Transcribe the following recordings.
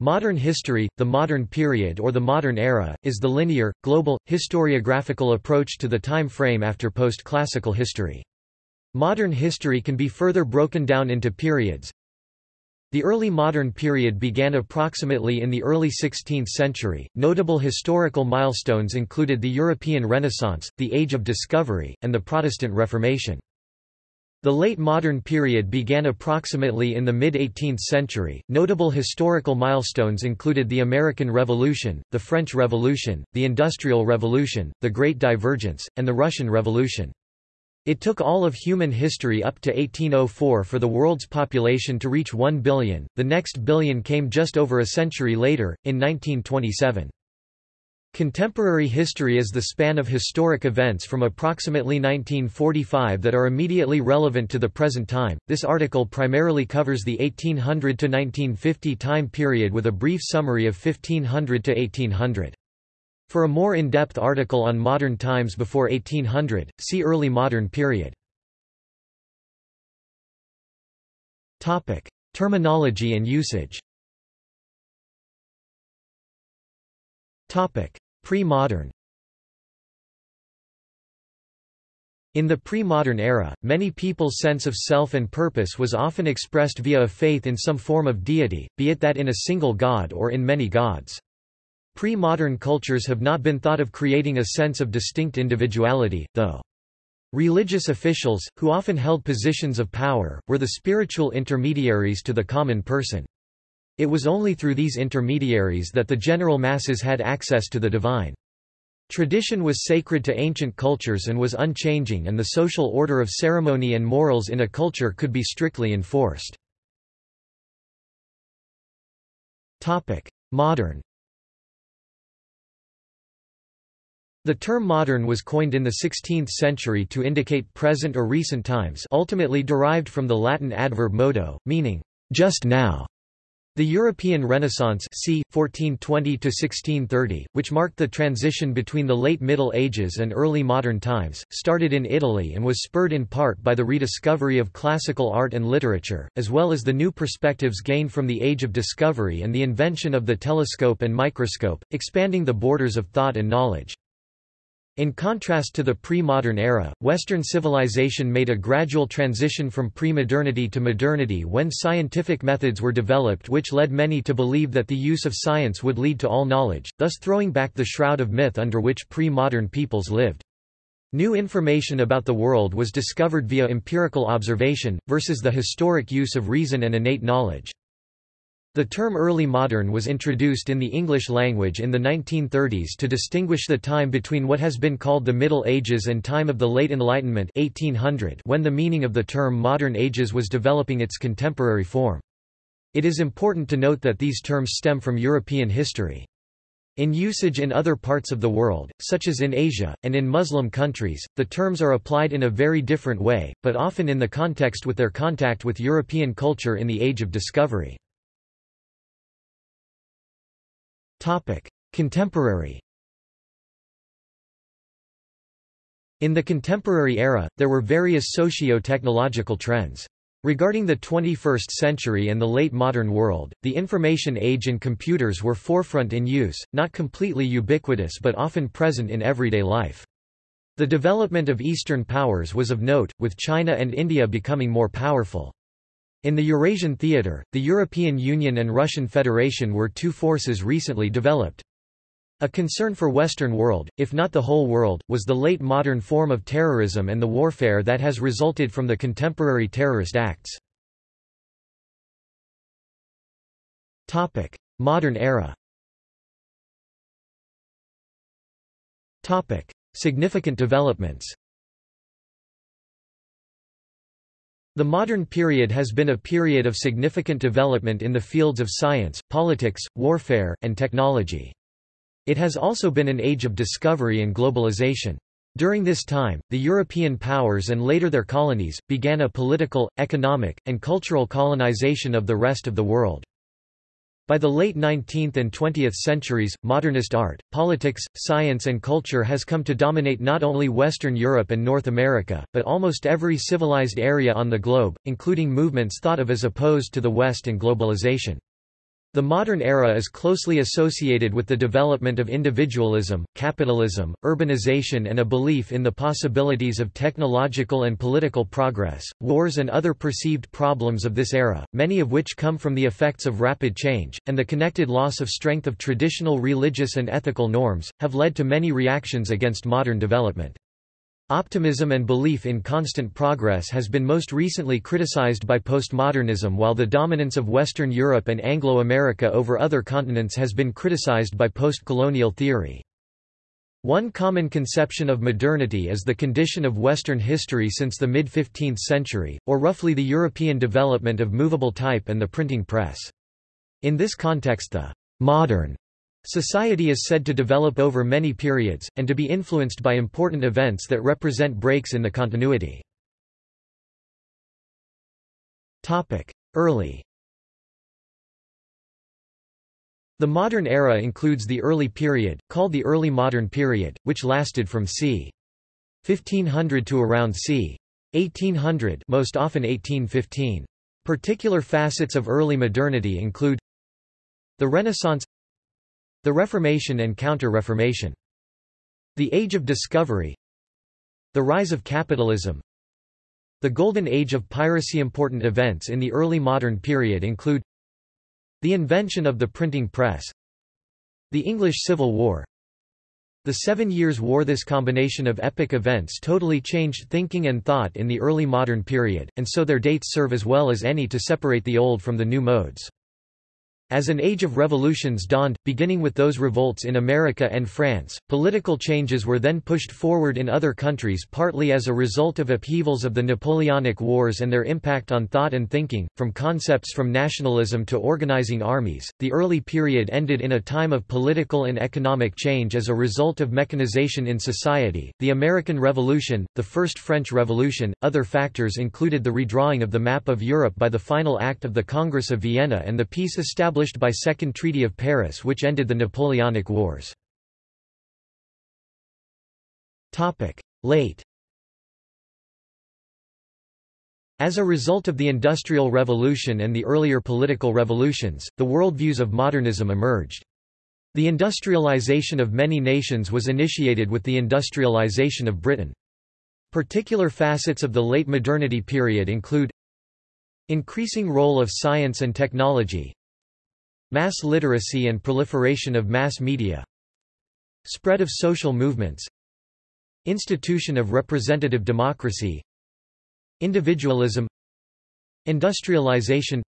Modern history, the modern period or the modern era, is the linear, global, historiographical approach to the time frame after post-classical history. Modern history can be further broken down into periods. The early modern period began approximately in the early 16th century. Notable historical milestones included the European Renaissance, the Age of Discovery, and the Protestant Reformation. The late modern period began approximately in the mid-18th century. Notable historical milestones included the American Revolution, the French Revolution, the Industrial Revolution, the Great Divergence, and the Russian Revolution. It took all of human history up to 1804 for the world's population to reach 1 billion, the next billion came just over a century later, in 1927. Contemporary history is the span of historic events from approximately 1945 that are immediately relevant to the present time. This article primarily covers the 1800 to 1950 time period with a brief summary of 1500 to 1800. For a more in-depth article on modern times before 1800, see early modern period. Topic: Terminology and usage. Topic: Pre-modern In the pre-modern era, many people's sense of self and purpose was often expressed via a faith in some form of deity, be it that in a single god or in many gods. Pre-modern cultures have not been thought of creating a sense of distinct individuality, though. Religious officials, who often held positions of power, were the spiritual intermediaries to the common person. It was only through these intermediaries that the general masses had access to the divine. Tradition was sacred to ancient cultures and was unchanging and the social order of ceremony and morals in a culture could be strictly enforced. Modern The term modern was coined in the 16th century to indicate present or recent times ultimately derived from the Latin adverb modo, meaning, just now. The European Renaissance c. 1420–1630, which marked the transition between the late Middle Ages and early modern times, started in Italy and was spurred in part by the rediscovery of classical art and literature, as well as the new perspectives gained from the Age of Discovery and the invention of the telescope and microscope, expanding the borders of thought and knowledge. In contrast to the pre-modern era, Western civilization made a gradual transition from pre-modernity to modernity when scientific methods were developed which led many to believe that the use of science would lead to all knowledge, thus throwing back the shroud of myth under which pre-modern peoples lived. New information about the world was discovered via empirical observation, versus the historic use of reason and innate knowledge. The term early modern was introduced in the English language in the 1930s to distinguish the time between what has been called the Middle Ages and time of the Late Enlightenment 1800 when the meaning of the term modern ages was developing its contemporary form. It is important to note that these terms stem from European history. In usage in other parts of the world, such as in Asia, and in Muslim countries, the terms are applied in a very different way, but often in the context with their contact with European culture in the Age of Discovery. Contemporary. In the contemporary era, there were various socio-technological trends. Regarding the 21st century and the late modern world, the information age and computers were forefront in use, not completely ubiquitous but often present in everyday life. The development of Eastern powers was of note, with China and India becoming more powerful. In the Eurasian theater, the European Union and Russian Federation were two forces recently developed. A concern for Western world, if not the whole world, was the late modern form of terrorism and the warfare that has resulted from the contemporary terrorist acts. Modern era Significant developments The modern period has been a period of significant development in the fields of science, politics, warfare, and technology. It has also been an age of discovery and globalization. During this time, the European powers and later their colonies, began a political, economic, and cultural colonization of the rest of the world. By the late 19th and 20th centuries, modernist art, politics, science and culture has come to dominate not only Western Europe and North America, but almost every civilized area on the globe, including movements thought of as opposed to the West and globalization. The modern era is closely associated with the development of individualism, capitalism, urbanization and a belief in the possibilities of technological and political progress. Wars and other perceived problems of this era, many of which come from the effects of rapid change, and the connected loss of strength of traditional religious and ethical norms, have led to many reactions against modern development. Optimism and belief in constant progress has been most recently criticized by postmodernism while the dominance of Western Europe and Anglo-America over other continents has been criticized by post-colonial theory. One common conception of modernity is the condition of Western history since the mid-15th century, or roughly the European development of movable type and the printing press. In this context the modern Society is said to develop over many periods, and to be influenced by important events that represent breaks in the continuity. Early The modern era includes the early period, called the early modern period, which lasted from c. 1500 to around c. 1800 most often 1815. Particular facets of early modernity include the Renaissance the Reformation and Counter-Reformation. The Age of Discovery The rise of capitalism The Golden Age of piracy Important events in the early modern period include The invention of the printing press The English Civil War the Seven Years' War This combination of epic events totally changed thinking and thought in the early modern period, and so their dates serve as well as any to separate the old from the new modes. As an age of revolutions dawned, beginning with those revolts in America and France, political changes were then pushed forward in other countries partly as a result of upheavals of the Napoleonic Wars and their impact on thought and thinking, from concepts from nationalism to organizing armies. The early period ended in a time of political and economic change as a result of mechanization in society, the American Revolution, the First French Revolution. Other factors included the redrawing of the map of Europe by the final act of the Congress of Vienna and the peace established established by Second Treaty of Paris which ended the Napoleonic Wars. Late As a result of the Industrial Revolution and the earlier political revolutions, the worldviews of modernism emerged. The industrialization of many nations was initiated with the industrialization of Britain. Particular facets of the late modernity period include Increasing role of science and technology Mass literacy and proliferation of mass media Spread of social movements Institution of representative democracy Individualism Industrialization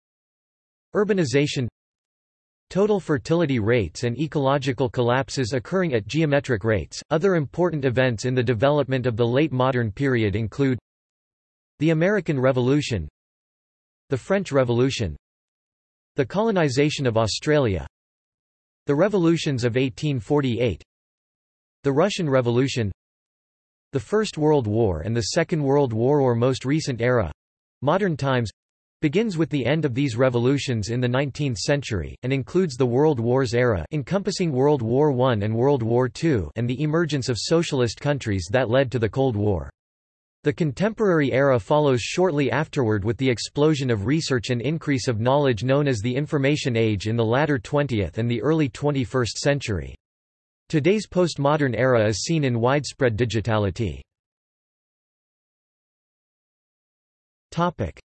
Urbanization Total fertility rates and ecological collapses occurring at geometric rates. Other important events in the development of the late modern period include the American Revolution, the French Revolution, the colonization of Australia. The revolutions of 1848 The Russian Revolution. The First World War and the Second World War or most recent era. Modern times. Begins with the end of these revolutions in the 19th century, and includes the World Wars era encompassing World War I and World War II and the emergence of socialist countries that led to the Cold War. The contemporary era follows shortly afterward with the explosion of research and increase of knowledge known as the Information Age in the latter 20th and the early 21st century. Today's postmodern era is seen in widespread digitality.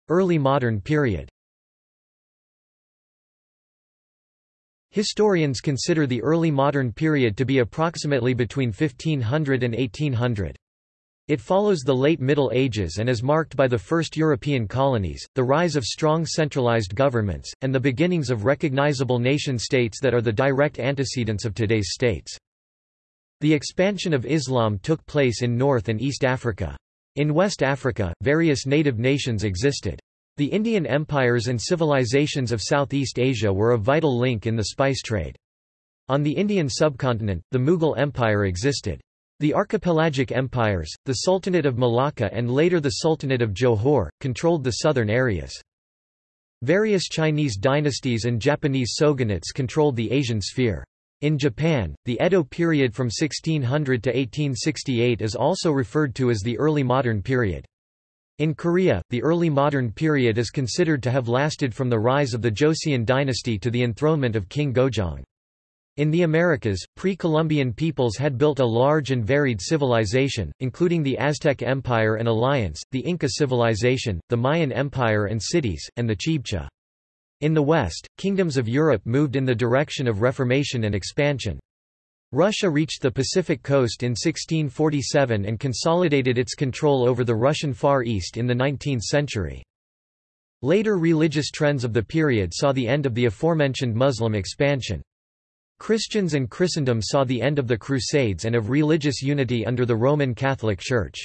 Early modern period Historians consider the early modern period to be approximately between 1500 and 1800. It follows the late Middle Ages and is marked by the first European colonies, the rise of strong centralized governments, and the beginnings of recognizable nation-states that are the direct antecedents of today's states. The expansion of Islam took place in North and East Africa. In West Africa, various native nations existed. The Indian empires and civilizations of Southeast Asia were a vital link in the spice trade. On the Indian subcontinent, the Mughal Empire existed. The archipelagic empires, the Sultanate of Malacca and later the Sultanate of Johor, controlled the southern areas. Various Chinese dynasties and Japanese shogunates controlled the Asian sphere. In Japan, the Edo period from 1600 to 1868 is also referred to as the early modern period. In Korea, the early modern period is considered to have lasted from the rise of the Joseon dynasty to the enthronement of King Gojong. In the Americas, pre-Columbian peoples had built a large and varied civilization, including the Aztec Empire and Alliance, the Inca civilization, the Mayan Empire and cities, and the Chibcha. In the West, kingdoms of Europe moved in the direction of reformation and expansion. Russia reached the Pacific coast in 1647 and consolidated its control over the Russian Far East in the 19th century. Later religious trends of the period saw the end of the aforementioned Muslim expansion. Christians and Christendom saw the end of the Crusades and of religious unity under the Roman Catholic Church.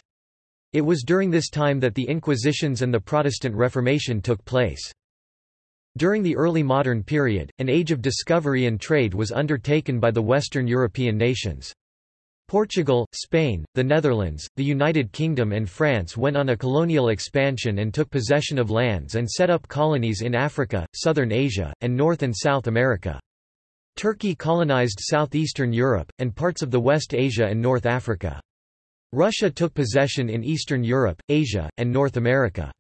It was during this time that the Inquisitions and the Protestant Reformation took place. During the early modern period, an age of discovery and trade was undertaken by the Western European nations. Portugal, Spain, the Netherlands, the United Kingdom and France went on a colonial expansion and took possession of lands and set up colonies in Africa, southern Asia, and North and South America. Turkey colonized southeastern Europe, and parts of the West Asia and North Africa. Russia took possession in Eastern Europe, Asia, and North America.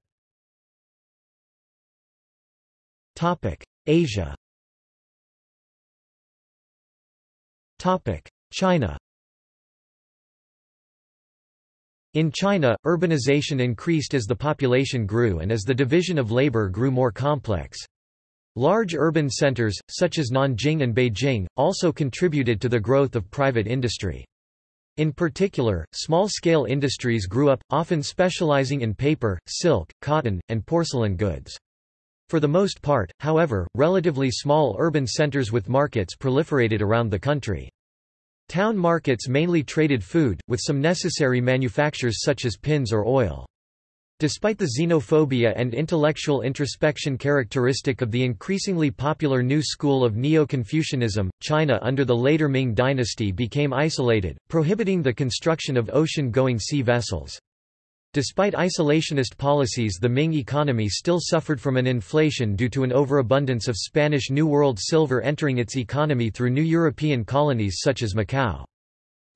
Asia China In China, urbanization increased as the population grew and as the division of labor grew more complex. Large urban centers, such as Nanjing and Beijing, also contributed to the growth of private industry. In particular, small-scale industries grew up, often specializing in paper, silk, cotton, and porcelain goods. For the most part, however, relatively small urban centers with markets proliferated around the country. Town markets mainly traded food, with some necessary manufactures such as pins or oil. Despite the xenophobia and intellectual introspection characteristic of the increasingly popular new school of Neo-Confucianism, China under the later Ming dynasty became isolated, prohibiting the construction of ocean-going sea vessels. Despite isolationist policies the Ming economy still suffered from an inflation due to an overabundance of Spanish New World silver entering its economy through new European colonies such as Macau.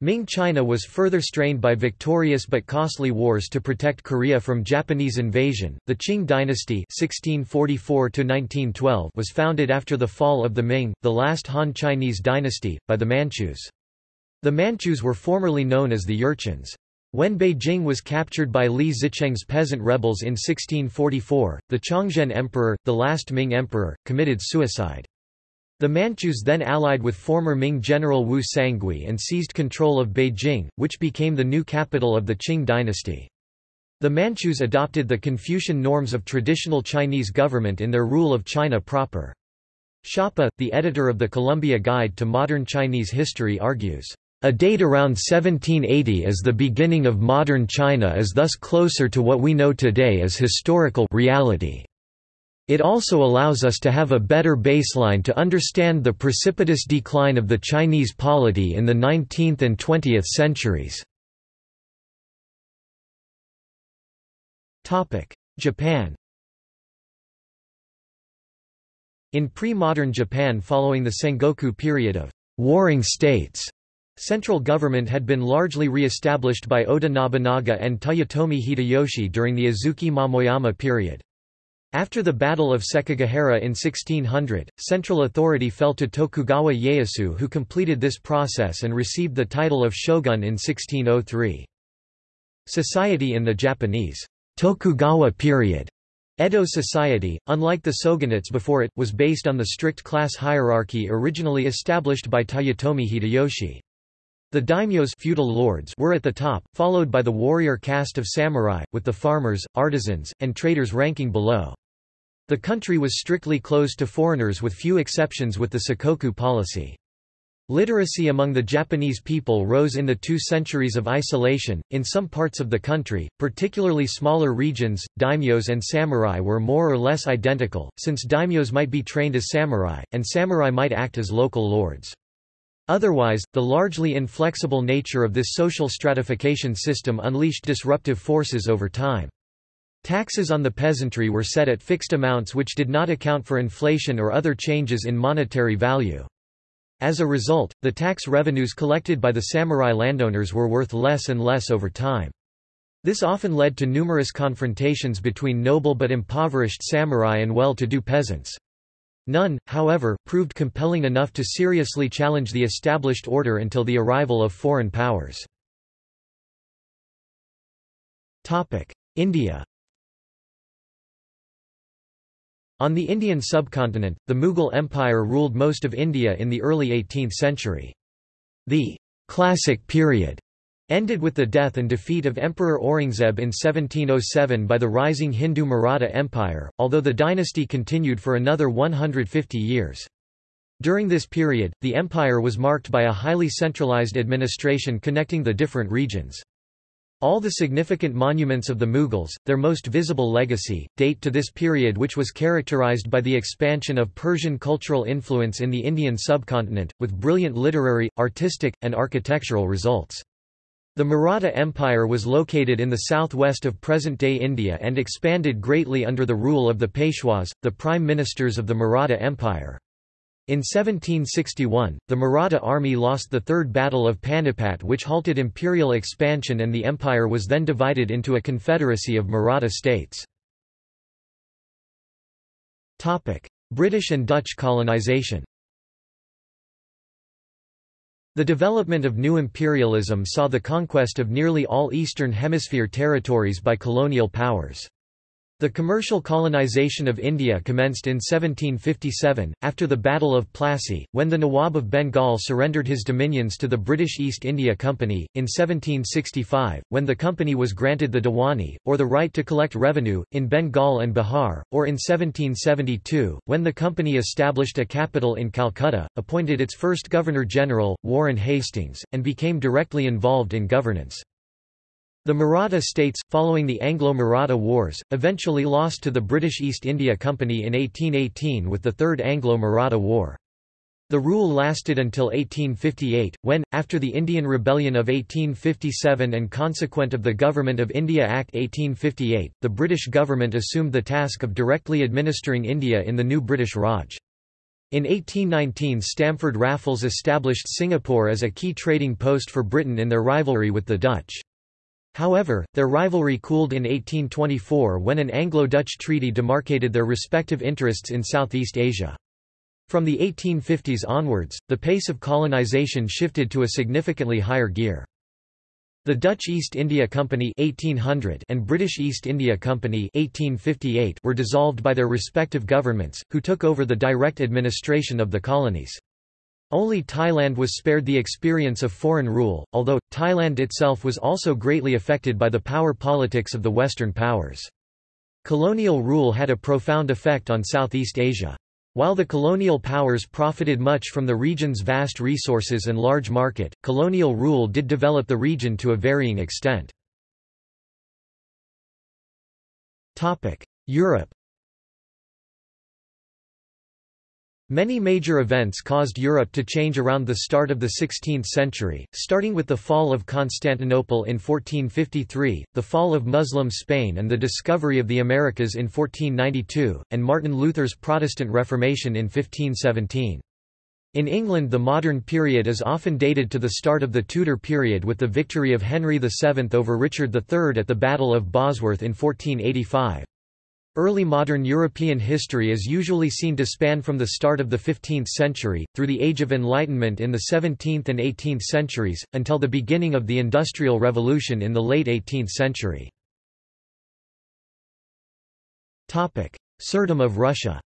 Ming China was further strained by victorious but costly wars to protect Korea from Japanese invasion. The Qing dynasty (1644–1912) was founded after the fall of the Ming, the last Han Chinese dynasty, by the Manchus. The Manchus were formerly known as the Jurchens. When Beijing was captured by Li Zicheng's peasant rebels in 1644, the Chongzhen Emperor, the last Ming emperor, committed suicide. The Manchus then allied with former Ming general Wu Sangui and seized control of Beijing, which became the new capital of the Qing dynasty. The Manchus adopted the Confucian norms of traditional Chinese government in their rule of China proper. Schoppa, the editor of the Columbia Guide to Modern Chinese History argues, "...a date around 1780 as the beginning of modern China is thus closer to what we know today as historical reality." It also allows us to have a better baseline to understand the precipitous decline of the Chinese polity in the 19th and 20th centuries. Japan In pre-modern Japan following the Sengoku period of warring states, central government had been largely re-established by Oda Nobunaga and Toyotomi Hideyoshi during the Azuchi Momoyama period. After the Battle of Sekigahara in 1600, central authority fell to Tokugawa Ieyasu who completed this process and received the title of shogun in 1603. Society in the Japanese Tokugawa period Edo society, unlike the shogunates before it, was based on the strict class hierarchy originally established by Toyotomi Hideyoshi. The daimyos feudal lords were at the top, followed by the warrior caste of samurai, with the farmers, artisans, and traders ranking below. The country was strictly closed to foreigners with few exceptions with the Sakoku policy. Literacy among the Japanese people rose in the two centuries of isolation. In some parts of the country, particularly smaller regions, daimyos and samurai were more or less identical, since daimyos might be trained as samurai, and samurai might act as local lords. Otherwise, the largely inflexible nature of this social stratification system unleashed disruptive forces over time. Taxes on the peasantry were set at fixed amounts which did not account for inflation or other changes in monetary value. As a result, the tax revenues collected by the samurai landowners were worth less and less over time. This often led to numerous confrontations between noble but impoverished samurai and well-to-do peasants. None, however, proved compelling enough to seriously challenge the established order until the arrival of foreign powers. India On the Indian subcontinent, the Mughal Empire ruled most of India in the early 18th century. The «classic period» ended with the death and defeat of Emperor Aurangzeb in 1707 by the rising Hindu Maratha Empire, although the dynasty continued for another 150 years. During this period, the empire was marked by a highly centralized administration connecting the different regions. All the significant monuments of the Mughals, their most visible legacy, date to this period which was characterized by the expansion of Persian cultural influence in the Indian subcontinent, with brilliant literary, artistic, and architectural results. The Maratha Empire was located in the southwest of present-day India and expanded greatly under the rule of the Peshwas, the prime ministers of the Maratha Empire. In 1761, the Maratha army lost the Third Battle of Panipat which halted imperial expansion and the empire was then divided into a confederacy of Maratha states. British and Dutch colonization The development of new imperialism saw the conquest of nearly all Eastern Hemisphere territories by colonial powers. The commercial colonization of India commenced in 1757, after the Battle of Plassey, when the Nawab of Bengal surrendered his dominions to the British East India Company, in 1765, when the company was granted the Diwani, or the right to collect revenue, in Bengal and Bihar, or in 1772, when the company established a capital in Calcutta, appointed its first Governor-General, Warren Hastings, and became directly involved in governance. The Maratha states, following the Anglo-Maratha Wars, eventually lost to the British East India Company in 1818 with the Third Anglo-Maratha War. The rule lasted until 1858, when, after the Indian Rebellion of 1857 and consequent of the Government of India Act 1858, the British government assumed the task of directly administering India in the new British Raj. In 1819 Stamford Raffles established Singapore as a key trading post for Britain in their rivalry with the Dutch. However, their rivalry cooled in 1824 when an Anglo-Dutch treaty demarcated their respective interests in Southeast Asia. From the 1850s onwards, the pace of colonization shifted to a significantly higher gear. The Dutch East India Company 1800 and British East India Company 1858 were dissolved by their respective governments, who took over the direct administration of the colonies. Only Thailand was spared the experience of foreign rule, although, Thailand itself was also greatly affected by the power politics of the Western powers. Colonial rule had a profound effect on Southeast Asia. While the colonial powers profited much from the region's vast resources and large market, colonial rule did develop the region to a varying extent. Europe Many major events caused Europe to change around the start of the 16th century, starting with the fall of Constantinople in 1453, the fall of Muslim Spain and the discovery of the Americas in 1492, and Martin Luther's Protestant Reformation in 1517. In England the modern period is often dated to the start of the Tudor period with the victory of Henry VII over Richard III at the Battle of Bosworth in 1485. Early modern European history is usually seen to span from the start of the 15th century, through the Age of Enlightenment in the 17th and 18th centuries, until the beginning of the Industrial Revolution in the late 18th century. Tsardom of Russia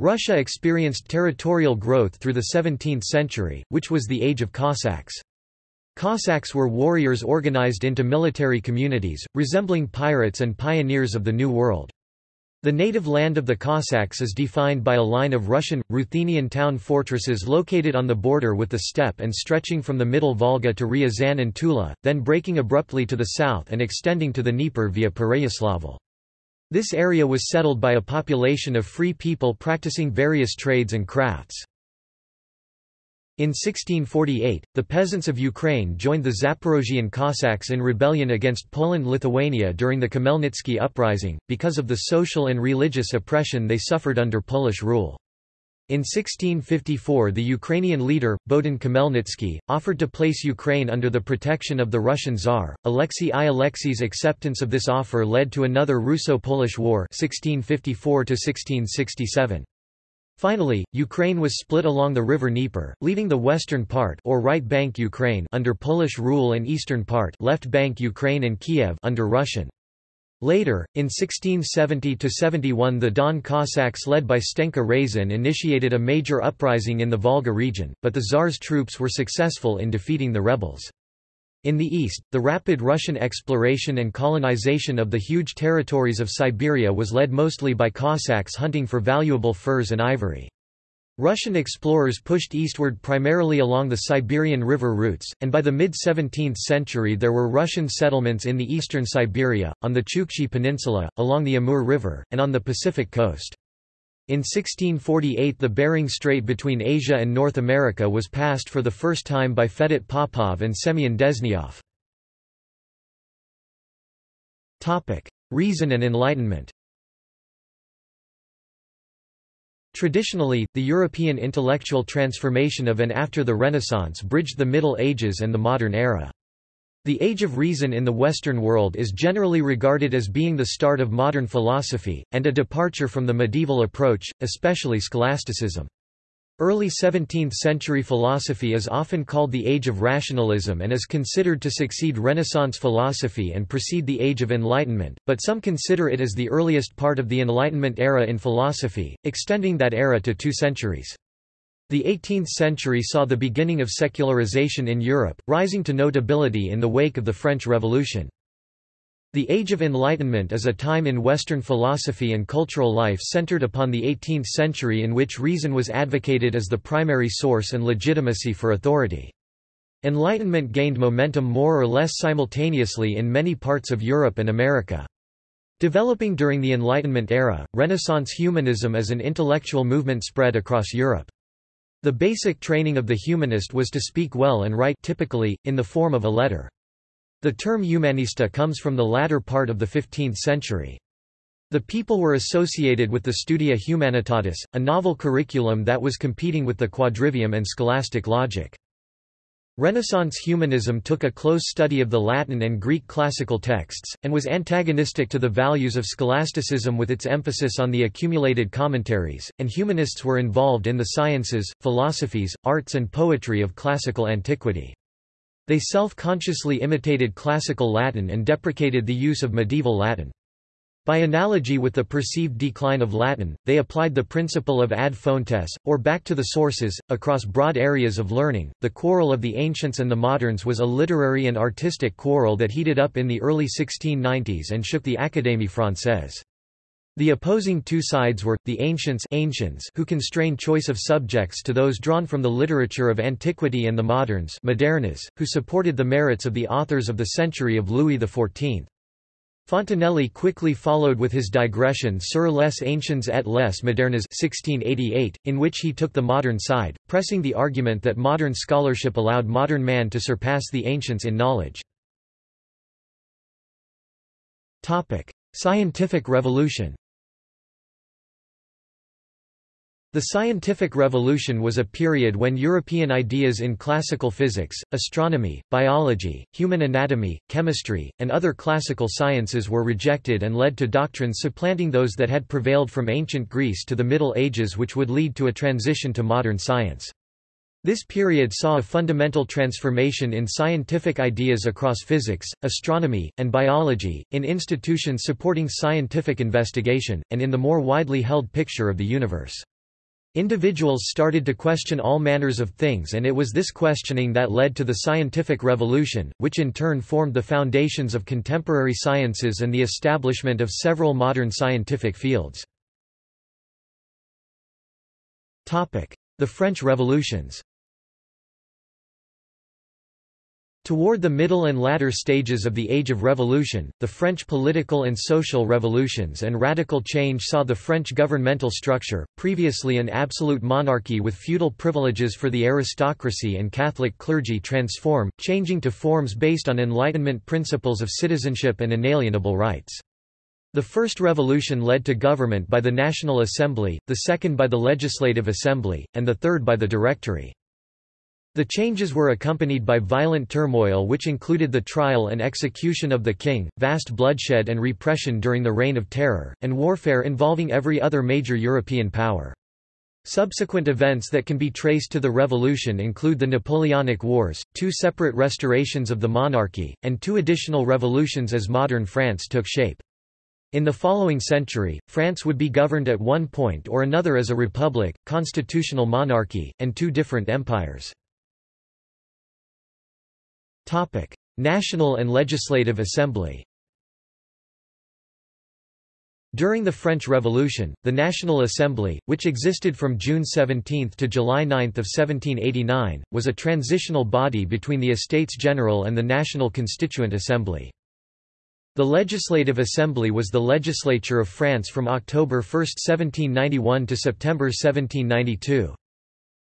Russia experienced territorial growth through the 17th century, which was the age of Cossacks. Cossacks were warriors organized into military communities, resembling pirates and pioneers of the New World. The native land of the Cossacks is defined by a line of Russian, Ruthenian town fortresses located on the border with the steppe and stretching from the middle Volga to Ryazan and Tula, then breaking abruptly to the south and extending to the Dnieper via Pereyaslavl. This area was settled by a population of free people practicing various trades and crafts. In 1648, the peasants of Ukraine joined the Zaporozhian Cossacks in rebellion against Poland-Lithuania during the Khmelnytsky uprising, because of the social and religious oppression they suffered under Polish rule. In 1654 the Ukrainian leader, Bohdan Khmelnytsky, offered to place Ukraine under the protection of the Russian Tsar. Alexei I. Alexei's acceptance of this offer led to another Russo-Polish War 1654 Finally, Ukraine was split along the river Dnieper, leaving the western part or right bank Ukraine under Polish rule and eastern part left bank Ukraine and Kiev under Russian. Later, in 1670–71 the Don Cossacks led by Stenka Razin initiated a major uprising in the Volga region, but the Tsar's troops were successful in defeating the rebels. In the east, the rapid Russian exploration and colonization of the huge territories of Siberia was led mostly by Cossacks hunting for valuable furs and ivory. Russian explorers pushed eastward primarily along the Siberian river routes, and by the mid-17th century there were Russian settlements in the eastern Siberia, on the Chukchi Peninsula, along the Amur River, and on the Pacific coast. In 1648 the Bering Strait between Asia and North America was passed for the first time by Fedot Popov and Semyon Dezhnyov. Reason and Enlightenment Traditionally, the European intellectual transformation of and after the Renaissance bridged the Middle Ages and the modern era. The Age of Reason in the Western world is generally regarded as being the start of modern philosophy, and a departure from the medieval approach, especially scholasticism. Early 17th-century philosophy is often called the Age of Rationalism and is considered to succeed Renaissance philosophy and precede the Age of Enlightenment, but some consider it as the earliest part of the Enlightenment era in philosophy, extending that era to two centuries. The 18th century saw the beginning of secularization in Europe, rising to notability in the wake of the French Revolution. The Age of Enlightenment is a time in Western philosophy and cultural life centered upon the 18th century in which reason was advocated as the primary source and legitimacy for authority. Enlightenment gained momentum more or less simultaneously in many parts of Europe and America. Developing during the Enlightenment era, Renaissance humanism as an intellectual movement spread across Europe. The basic training of the humanist was to speak well and write typically, in the form of a letter. The term humanista comes from the latter part of the 15th century. The people were associated with the Studia Humanitatis, a novel curriculum that was competing with the quadrivium and scholastic logic. Renaissance humanism took a close study of the Latin and Greek classical texts, and was antagonistic to the values of scholasticism with its emphasis on the accumulated commentaries, and humanists were involved in the sciences, philosophies, arts and poetry of classical antiquity. They self-consciously imitated classical Latin and deprecated the use of medieval Latin. By analogy with the perceived decline of Latin, they applied the principle of ad fontes, or back to the sources, across broad areas of learning. The quarrel of the ancients and the moderns was a literary and artistic quarrel that heated up in the early 1690s and shook the Académie française. The opposing two sides were, the ancients ancients who constrained choice of subjects to those drawn from the literature of antiquity and the moderns modernes, who supported the merits of the authors of the century of Louis XIV. Fontenelle quickly followed with his digression sur les anciens et les modernes 1688, in which he took the modern side, pressing the argument that modern scholarship allowed modern man to surpass the ancients in knowledge. Scientific revolution The scientific revolution was a period when European ideas in classical physics, astronomy, biology, human anatomy, chemistry, and other classical sciences were rejected and led to doctrines supplanting those that had prevailed from ancient Greece to the Middle Ages which would lead to a transition to modern science. This period saw a fundamental transformation in scientific ideas across physics, astronomy, and biology, in institutions supporting scientific investigation, and in the more widely held picture of the universe. Individuals started to question all manners of things and it was this questioning that led to the scientific revolution, which in turn formed the foundations of contemporary sciences and the establishment of several modern scientific fields. The French revolutions Toward the middle and latter stages of the Age of Revolution, the French political and social revolutions and radical change saw the French governmental structure, previously an absolute monarchy with feudal privileges for the aristocracy and Catholic clergy transform, changing to forms based on Enlightenment principles of citizenship and inalienable rights. The first revolution led to government by the National Assembly, the second by the Legislative Assembly, and the third by the Directory. The changes were accompanied by violent turmoil which included the trial and execution of the king, vast bloodshed and repression during the Reign of Terror, and warfare involving every other major European power. Subsequent events that can be traced to the revolution include the Napoleonic Wars, two separate restorations of the monarchy, and two additional revolutions as modern France took shape. In the following century, France would be governed at one point or another as a republic, constitutional monarchy, and two different empires. National and Legislative Assembly During the French Revolution, the National Assembly, which existed from June 17 to July 9 of 1789, was a transitional body between the Estates General and the National Constituent Assembly. The Legislative Assembly was the legislature of France from October 1, 1791 to September 1792.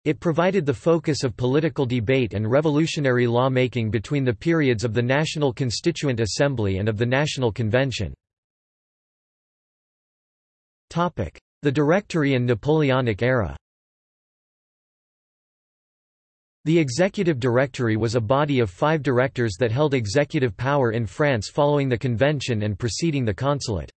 It provided the focus of political debate and revolutionary law-making between the periods of the National Constituent Assembly and of the National Convention. The Directory and Napoleonic era the Executive Directory was a body of five directors that held executive power in France following the convention and preceding the consulate.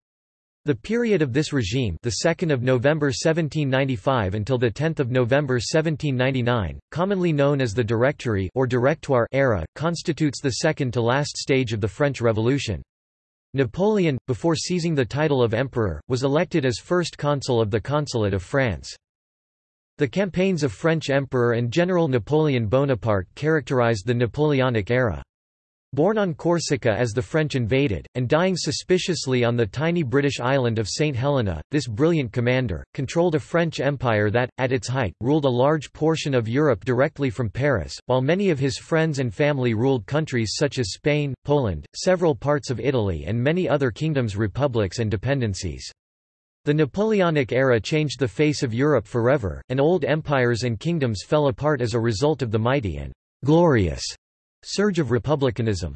The period of this regime, the 2nd of November 1795 until the 10th of November 1799, commonly known as the Directory or Directoire era, constitutes the second to last stage of the French Revolution. Napoleon, before seizing the title of emperor, was elected as first consul of the Consulate of France. The campaigns of French Emperor and General Napoleon Bonaparte characterized the Napoleonic era. Born on Corsica as the French invaded, and dying suspiciously on the tiny British island of St. Helena, this brilliant commander, controlled a French empire that, at its height, ruled a large portion of Europe directly from Paris, while many of his friends and family ruled countries such as Spain, Poland, several parts of Italy and many other kingdoms republics and dependencies. The Napoleonic era changed the face of Europe forever, and old empires and kingdoms fell apart as a result of the mighty and glorious surge of republicanism.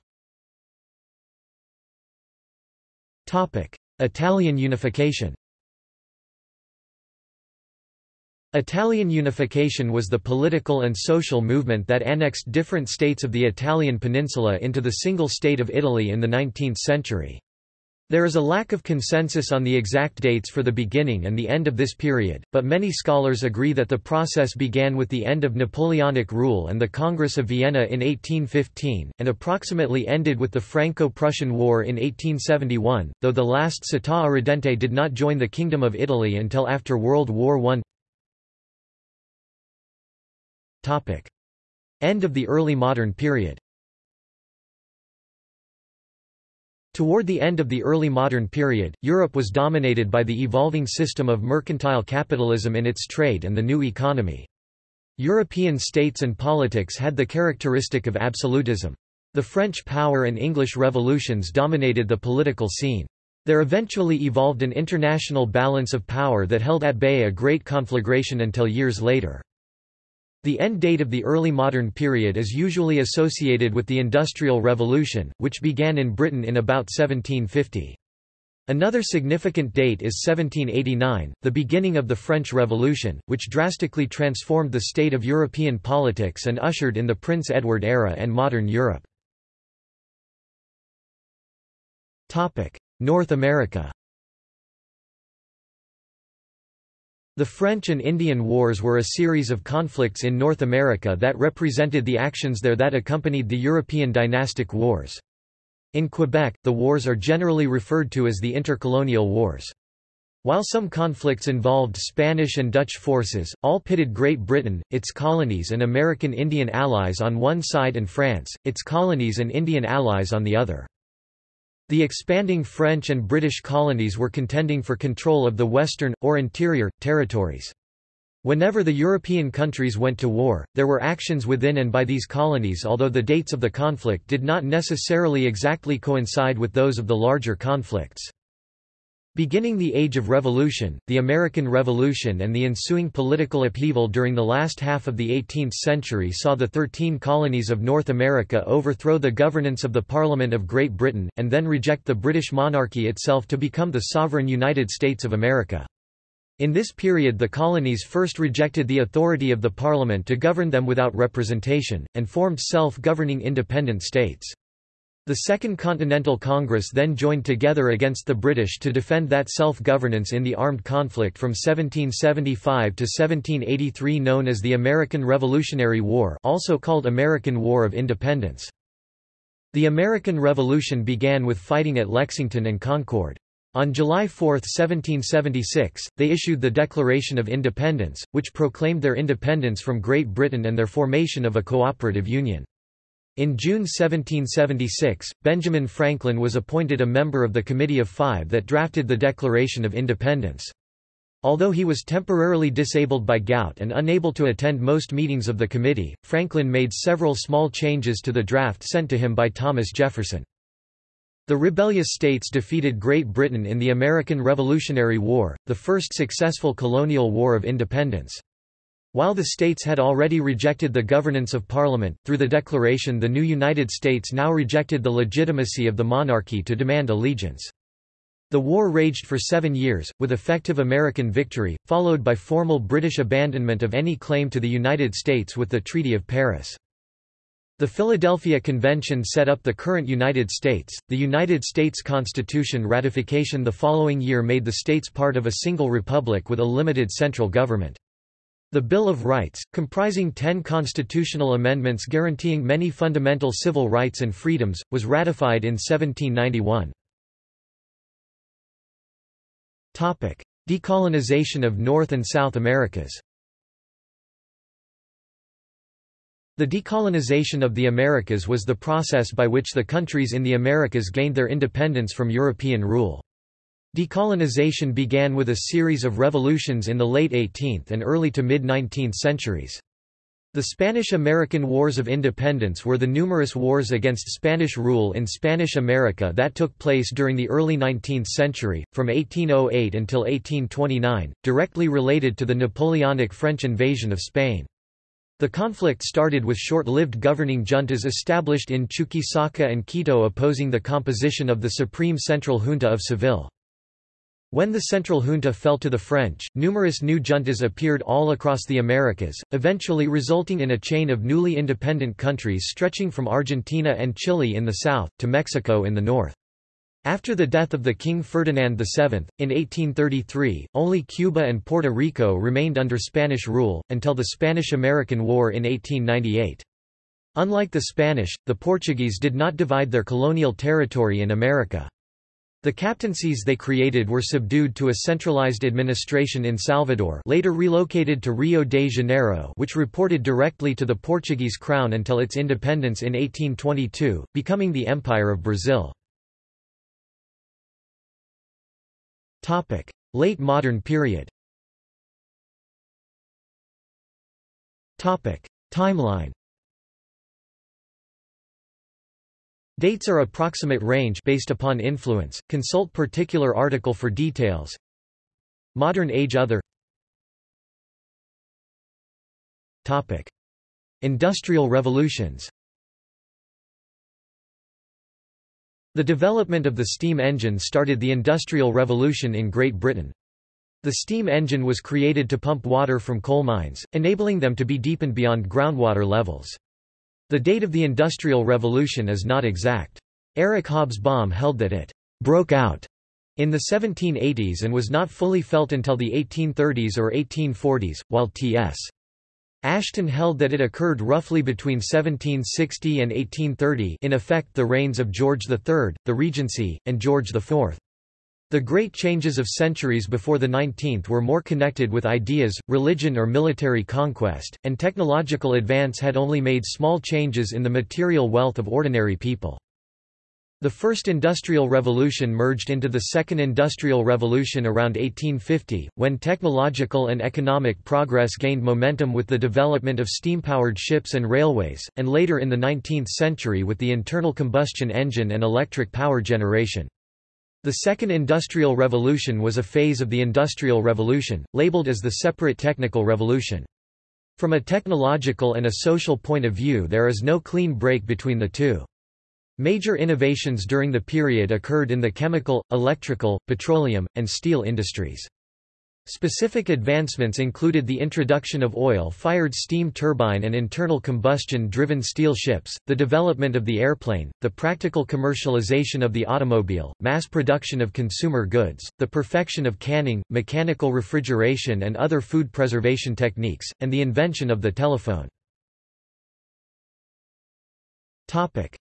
Italian unification Italian unification was the political and social movement that annexed different states of the Italian peninsula into the single state of Italy in the 19th century. There is a lack of consensus on the exact dates for the beginning and the end of this period, but many scholars agree that the process began with the end of Napoleonic rule and the Congress of Vienna in 1815, and approximately ended with the Franco-Prussian War in 1871, though the last Città Irredente did not join the Kingdom of Italy until after World War I. End of the early modern period Toward the end of the early modern period, Europe was dominated by the evolving system of mercantile capitalism in its trade and the new economy. European states and politics had the characteristic of absolutism. The French power and English revolutions dominated the political scene. There eventually evolved an international balance of power that held at bay a great conflagration until years later. The end date of the early modern period is usually associated with the Industrial Revolution, which began in Britain in about 1750. Another significant date is 1789, the beginning of the French Revolution, which drastically transformed the state of European politics and ushered in the Prince Edward era and modern Europe. North America The French and Indian Wars were a series of conflicts in North America that represented the actions there that accompanied the European dynastic wars. In Quebec, the wars are generally referred to as the intercolonial wars. While some conflicts involved Spanish and Dutch forces, all pitted Great Britain, its colonies and American Indian allies on one side and France, its colonies and Indian allies on the other. The expanding French and British colonies were contending for control of the western, or interior, territories. Whenever the European countries went to war, there were actions within and by these colonies although the dates of the conflict did not necessarily exactly coincide with those of the larger conflicts. Beginning the Age of Revolution, the American Revolution and the ensuing political upheaval during the last half of the 18th century saw the Thirteen Colonies of North America overthrow the governance of the Parliament of Great Britain, and then reject the British monarchy itself to become the sovereign United States of America. In this period the colonies first rejected the authority of the Parliament to govern them without representation, and formed self-governing independent states. The Second Continental Congress then joined together against the British to defend that self-governance in the armed conflict from 1775 to 1783 known as the American Revolutionary War also called American War of Independence. The American Revolution began with fighting at Lexington and Concord. On July 4, 1776, they issued the Declaration of Independence, which proclaimed their independence from Great Britain and their formation of a cooperative union. In June 1776, Benjamin Franklin was appointed a member of the Committee of Five that drafted the Declaration of Independence. Although he was temporarily disabled by gout and unable to attend most meetings of the committee, Franklin made several small changes to the draft sent to him by Thomas Jefferson. The rebellious states defeated Great Britain in the American Revolutionary War, the first successful colonial war of independence. While the states had already rejected the governance of Parliament, through the Declaration the new United States now rejected the legitimacy of the monarchy to demand allegiance. The war raged for seven years, with effective American victory, followed by formal British abandonment of any claim to the United States with the Treaty of Paris. The Philadelphia Convention set up the current United States. The United States Constitution ratification the following year made the states part of a single republic with a limited central government. The Bill of Rights, comprising ten constitutional amendments guaranteeing many fundamental civil rights and freedoms, was ratified in 1791. Decolonization of North and South Americas The decolonization of the Americas was the process by which the countries in the Americas gained their independence from European rule. Decolonization began with a series of revolutions in the late 18th and early to mid-19th centuries. The Spanish–American Wars of Independence were the numerous wars against Spanish rule in Spanish America that took place during the early 19th century, from 1808 until 1829, directly related to the Napoleonic French invasion of Spain. The conflict started with short-lived governing juntas established in Chuquisaca and Quito opposing the composition of the Supreme Central Junta of Seville. When the central junta fell to the French, numerous new juntas appeared all across the Americas, eventually resulting in a chain of newly independent countries stretching from Argentina and Chile in the south, to Mexico in the north. After the death of the King Ferdinand VII, in 1833, only Cuba and Puerto Rico remained under Spanish rule, until the Spanish–American War in 1898. Unlike the Spanish, the Portuguese did not divide their colonial territory in America. The captaincies they created were subdued to a centralized administration in Salvador later relocated to Rio de Janeiro which reported directly to the Portuguese crown until its independence in 1822, becoming the Empire of Brazil. Late modern period Timeline Dates are approximate range based upon influence, consult particular article for details. Modern age Other Topic. Industrial revolutions The development of the steam engine started the Industrial Revolution in Great Britain. The steam engine was created to pump water from coal mines, enabling them to be deepened beyond groundwater levels. The date of the Industrial Revolution is not exact. Eric Hobsbawm held that it broke out in the 1780s and was not fully felt until the 1830s or 1840s, while T.S. Ashton held that it occurred roughly between 1760 and 1830 in effect the reigns of George III, the Regency, and George IV. The great changes of centuries before the 19th were more connected with ideas, religion or military conquest, and technological advance had only made small changes in the material wealth of ordinary people. The First Industrial Revolution merged into the Second Industrial Revolution around 1850, when technological and economic progress gained momentum with the development of steam-powered ships and railways, and later in the 19th century with the internal combustion engine and electric power generation. The Second Industrial Revolution was a phase of the Industrial Revolution, labeled as the separate technical revolution. From a technological and a social point of view there is no clean break between the two. Major innovations during the period occurred in the chemical, electrical, petroleum, and steel industries. Specific advancements included the introduction of oil-fired steam turbine and internal combustion-driven steel ships, the development of the airplane, the practical commercialization of the automobile, mass production of consumer goods, the perfection of canning, mechanical refrigeration and other food preservation techniques, and the invention of the telephone.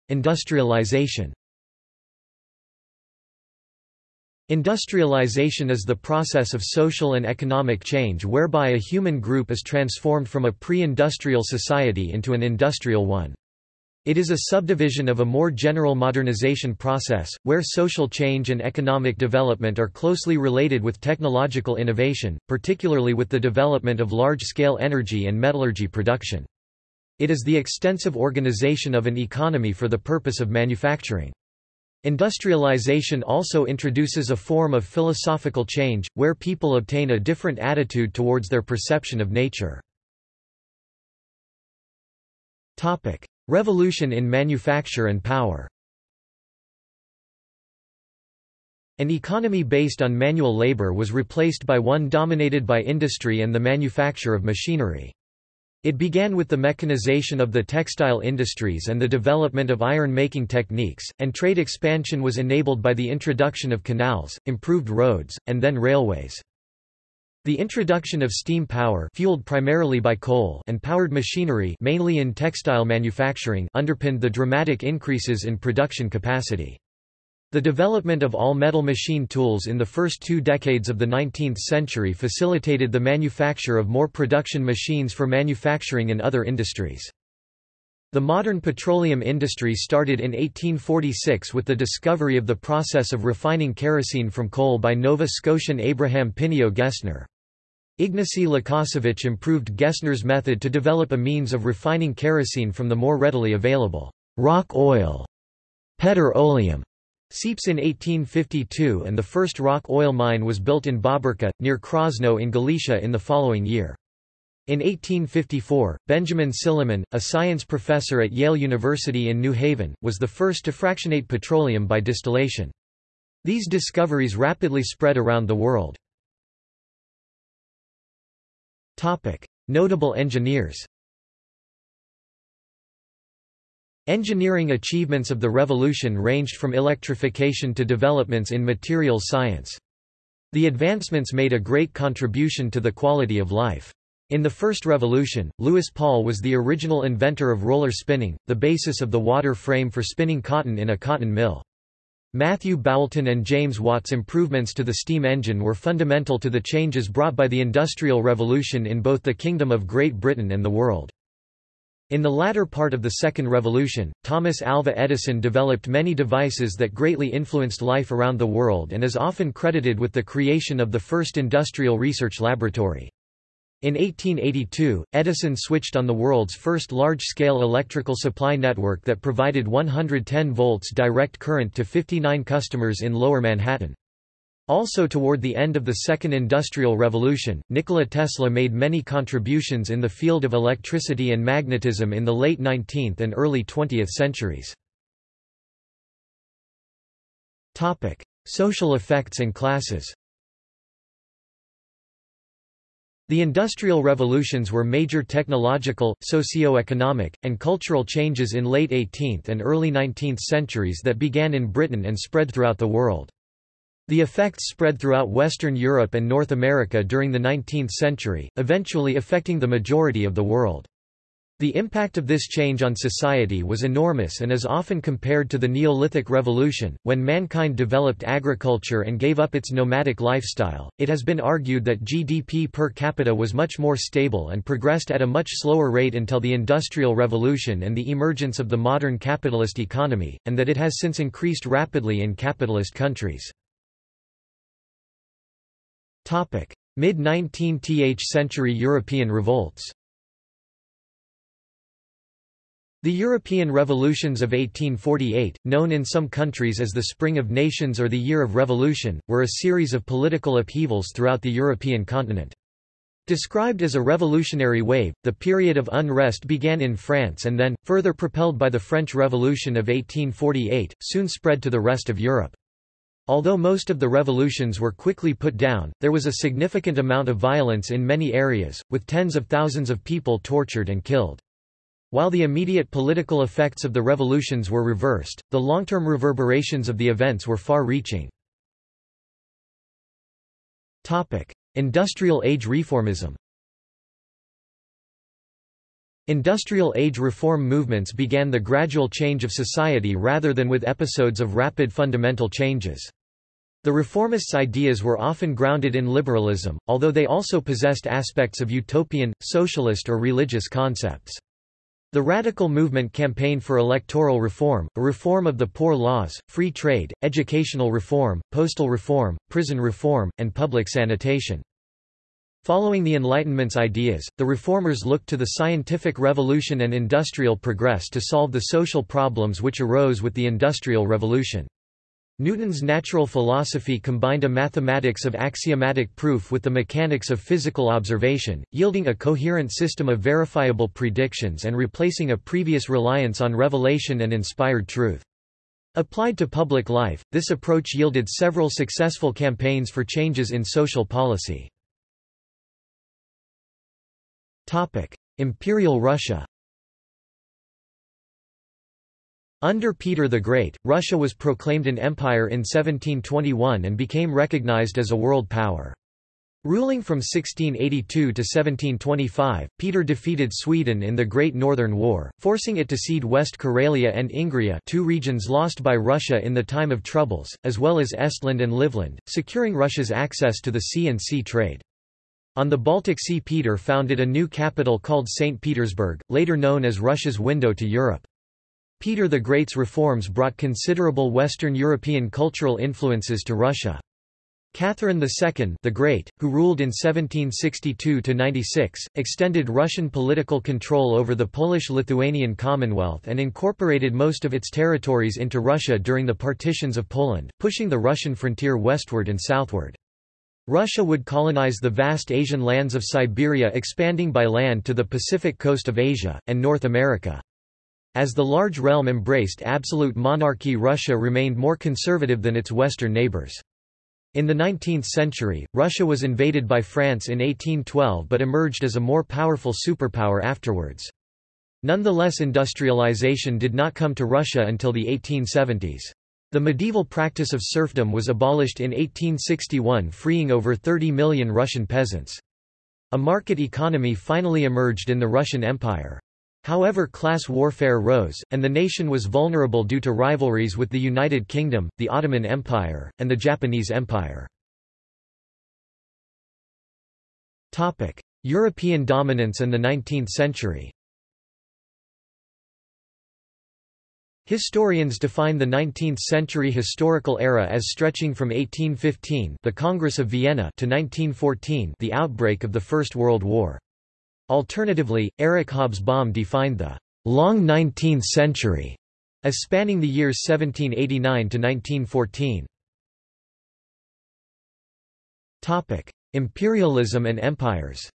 Industrialization Industrialization is the process of social and economic change whereby a human group is transformed from a pre-industrial society into an industrial one. It is a subdivision of a more general modernization process, where social change and economic development are closely related with technological innovation, particularly with the development of large-scale energy and metallurgy production. It is the extensive organization of an economy for the purpose of manufacturing. Industrialization also introduces a form of philosophical change, where people obtain a different attitude towards their perception of nature. Revolution in manufacture and power An economy based on manual labor was replaced by one dominated by industry and the manufacture of machinery. It began with the mechanization of the textile industries and the development of iron-making techniques, and trade expansion was enabled by the introduction of canals, improved roads, and then railways. The introduction of steam power fueled primarily by coal and powered machinery mainly in textile manufacturing underpinned the dramatic increases in production capacity. The development of all-metal machine tools in the first two decades of the 19th century facilitated the manufacture of more production machines for manufacturing in other industries. The modern petroleum industry started in 1846 with the discovery of the process of refining kerosene from coal by Nova Scotian Abraham Pineo Gesner. Ignacy Lukasiewicz improved Gesner's method to develop a means of refining kerosene from the more readily available rock oil, petroleum, Seeps in 1852 and the first rock oil mine was built in Baberka, near Krosno in Galicia in the following year. In 1854, Benjamin Silliman, a science professor at Yale University in New Haven, was the first to fractionate petroleum by distillation. These discoveries rapidly spread around the world. Notable engineers Engineering achievements of the revolution ranged from electrification to developments in materials science. The advancements made a great contribution to the quality of life. In the first revolution, Louis Paul was the original inventor of roller spinning, the basis of the water frame for spinning cotton in a cotton mill. Matthew Boulton and James Watt's improvements to the steam engine were fundamental to the changes brought by the Industrial Revolution in both the Kingdom of Great Britain and the world. In the latter part of the Second Revolution, Thomas Alva Edison developed many devices that greatly influenced life around the world and is often credited with the creation of the first industrial research laboratory. In 1882, Edison switched on the world's first large-scale electrical supply network that provided 110 volts direct current to 59 customers in Lower Manhattan. Also toward the end of the Second Industrial Revolution, Nikola Tesla made many contributions in the field of electricity and magnetism in the late 19th and early 20th centuries. Social effects and classes The Industrial Revolutions were major technological, socio-economic, and cultural changes in late 18th and early 19th centuries that began in Britain and spread throughout the world. The effects spread throughout Western Europe and North America during the 19th century, eventually affecting the majority of the world. The impact of this change on society was enormous and is often compared to the Neolithic Revolution, when mankind developed agriculture and gave up its nomadic lifestyle. It has been argued that GDP per capita was much more stable and progressed at a much slower rate until the Industrial Revolution and the emergence of the modern capitalist economy, and that it has since increased rapidly in capitalist countries. Mid-19th century European revolts The European revolutions of 1848, known in some countries as the Spring of Nations or the Year of Revolution, were a series of political upheavals throughout the European continent. Described as a revolutionary wave, the period of unrest began in France and then, further propelled by the French Revolution of 1848, soon spread to the rest of Europe. Although most of the revolutions were quickly put down, there was a significant amount of violence in many areas, with tens of thousands of people tortured and killed. While the immediate political effects of the revolutions were reversed, the long-term reverberations of the events were far-reaching. Industrial age reformism Industrial age reform movements began the gradual change of society rather than with episodes of rapid fundamental changes. The reformists' ideas were often grounded in liberalism, although they also possessed aspects of utopian, socialist or religious concepts. The radical movement campaigned for electoral reform, a reform of the poor laws, free trade, educational reform, postal reform, prison reform, and public sanitation. Following the Enlightenment's ideas, the reformers looked to the scientific revolution and industrial progress to solve the social problems which arose with the Industrial Revolution. Newton's natural philosophy combined a mathematics of axiomatic proof with the mechanics of physical observation, yielding a coherent system of verifiable predictions and replacing a previous reliance on revelation and inspired truth. Applied to public life, this approach yielded several successful campaigns for changes in social policy. Imperial Russia Under Peter the Great, Russia was proclaimed an empire in 1721 and became recognized as a world power. Ruling from 1682 to 1725, Peter defeated Sweden in the Great Northern War, forcing it to cede West Karelia and Ingria two regions lost by Russia in the time of troubles, as well as Estland and Livland, securing Russia's access to the sea and sea trade. On the Baltic Sea Peter founded a new capital called St. Petersburg, later known as Russia's window to Europe. Peter the Great's reforms brought considerable Western European cultural influences to Russia. Catherine II the Great, who ruled in 1762–96, extended Russian political control over the Polish-Lithuanian Commonwealth and incorporated most of its territories into Russia during the partitions of Poland, pushing the Russian frontier westward and southward. Russia would colonize the vast Asian lands of Siberia expanding by land to the Pacific coast of Asia, and North America. As the large realm embraced absolute monarchy Russia remained more conservative than its western neighbors. In the 19th century, Russia was invaded by France in 1812 but emerged as a more powerful superpower afterwards. Nonetheless industrialization did not come to Russia until the 1870s. The medieval practice of serfdom was abolished in 1861 freeing over 30 million Russian peasants. A market economy finally emerged in the Russian Empire. However class warfare rose, and the nation was vulnerable due to rivalries with the United Kingdom, the Ottoman Empire, and the Japanese Empire. European dominance and the 19th century Historians define the 19th-century historical era as stretching from 1815 the Congress of Vienna to 1914 the outbreak of the First World War. Alternatively, Eric Hobsbawm defined the long 19th century as spanning the years 1789 to 1914. Topic: Imperialism and empires.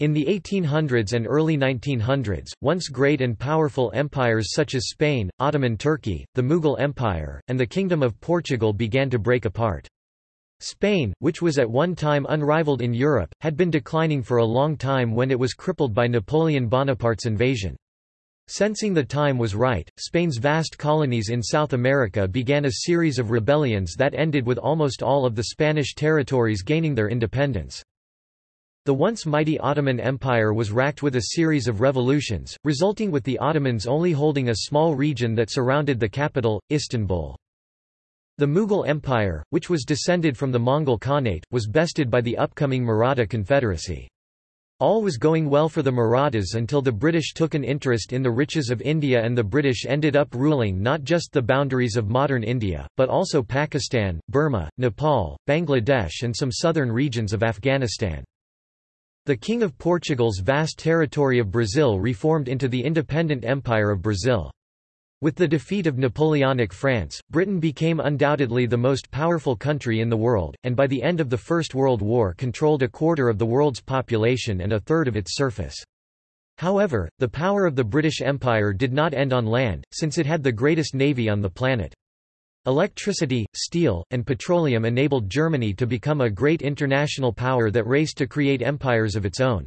In the 1800s and early 1900s, once great and powerful empires such as Spain, Ottoman Turkey, the Mughal Empire, and the Kingdom of Portugal began to break apart. Spain, which was at one time unrivaled in Europe, had been declining for a long time when it was crippled by Napoleon Bonaparte's invasion. Sensing the time was right, Spain's vast colonies in South America began a series of rebellions that ended with almost all of the Spanish territories gaining their independence. The once mighty Ottoman Empire was racked with a series of revolutions, resulting with the Ottomans only holding a small region that surrounded the capital, Istanbul. The Mughal Empire, which was descended from the Mongol Khanate, was bested by the upcoming Maratha Confederacy. All was going well for the Marathas until the British took an interest in the riches of India and the British ended up ruling not just the boundaries of modern India, but also Pakistan, Burma, Nepal, Bangladesh and some southern regions of Afghanistan. The King of Portugal's vast territory of Brazil reformed into the independent Empire of Brazil. With the defeat of Napoleonic France, Britain became undoubtedly the most powerful country in the world, and by the end of the First World War controlled a quarter of the world's population and a third of its surface. However, the power of the British Empire did not end on land, since it had the greatest navy on the planet. Electricity, steel, and petroleum enabled Germany to become a great international power that raced to create empires of its own.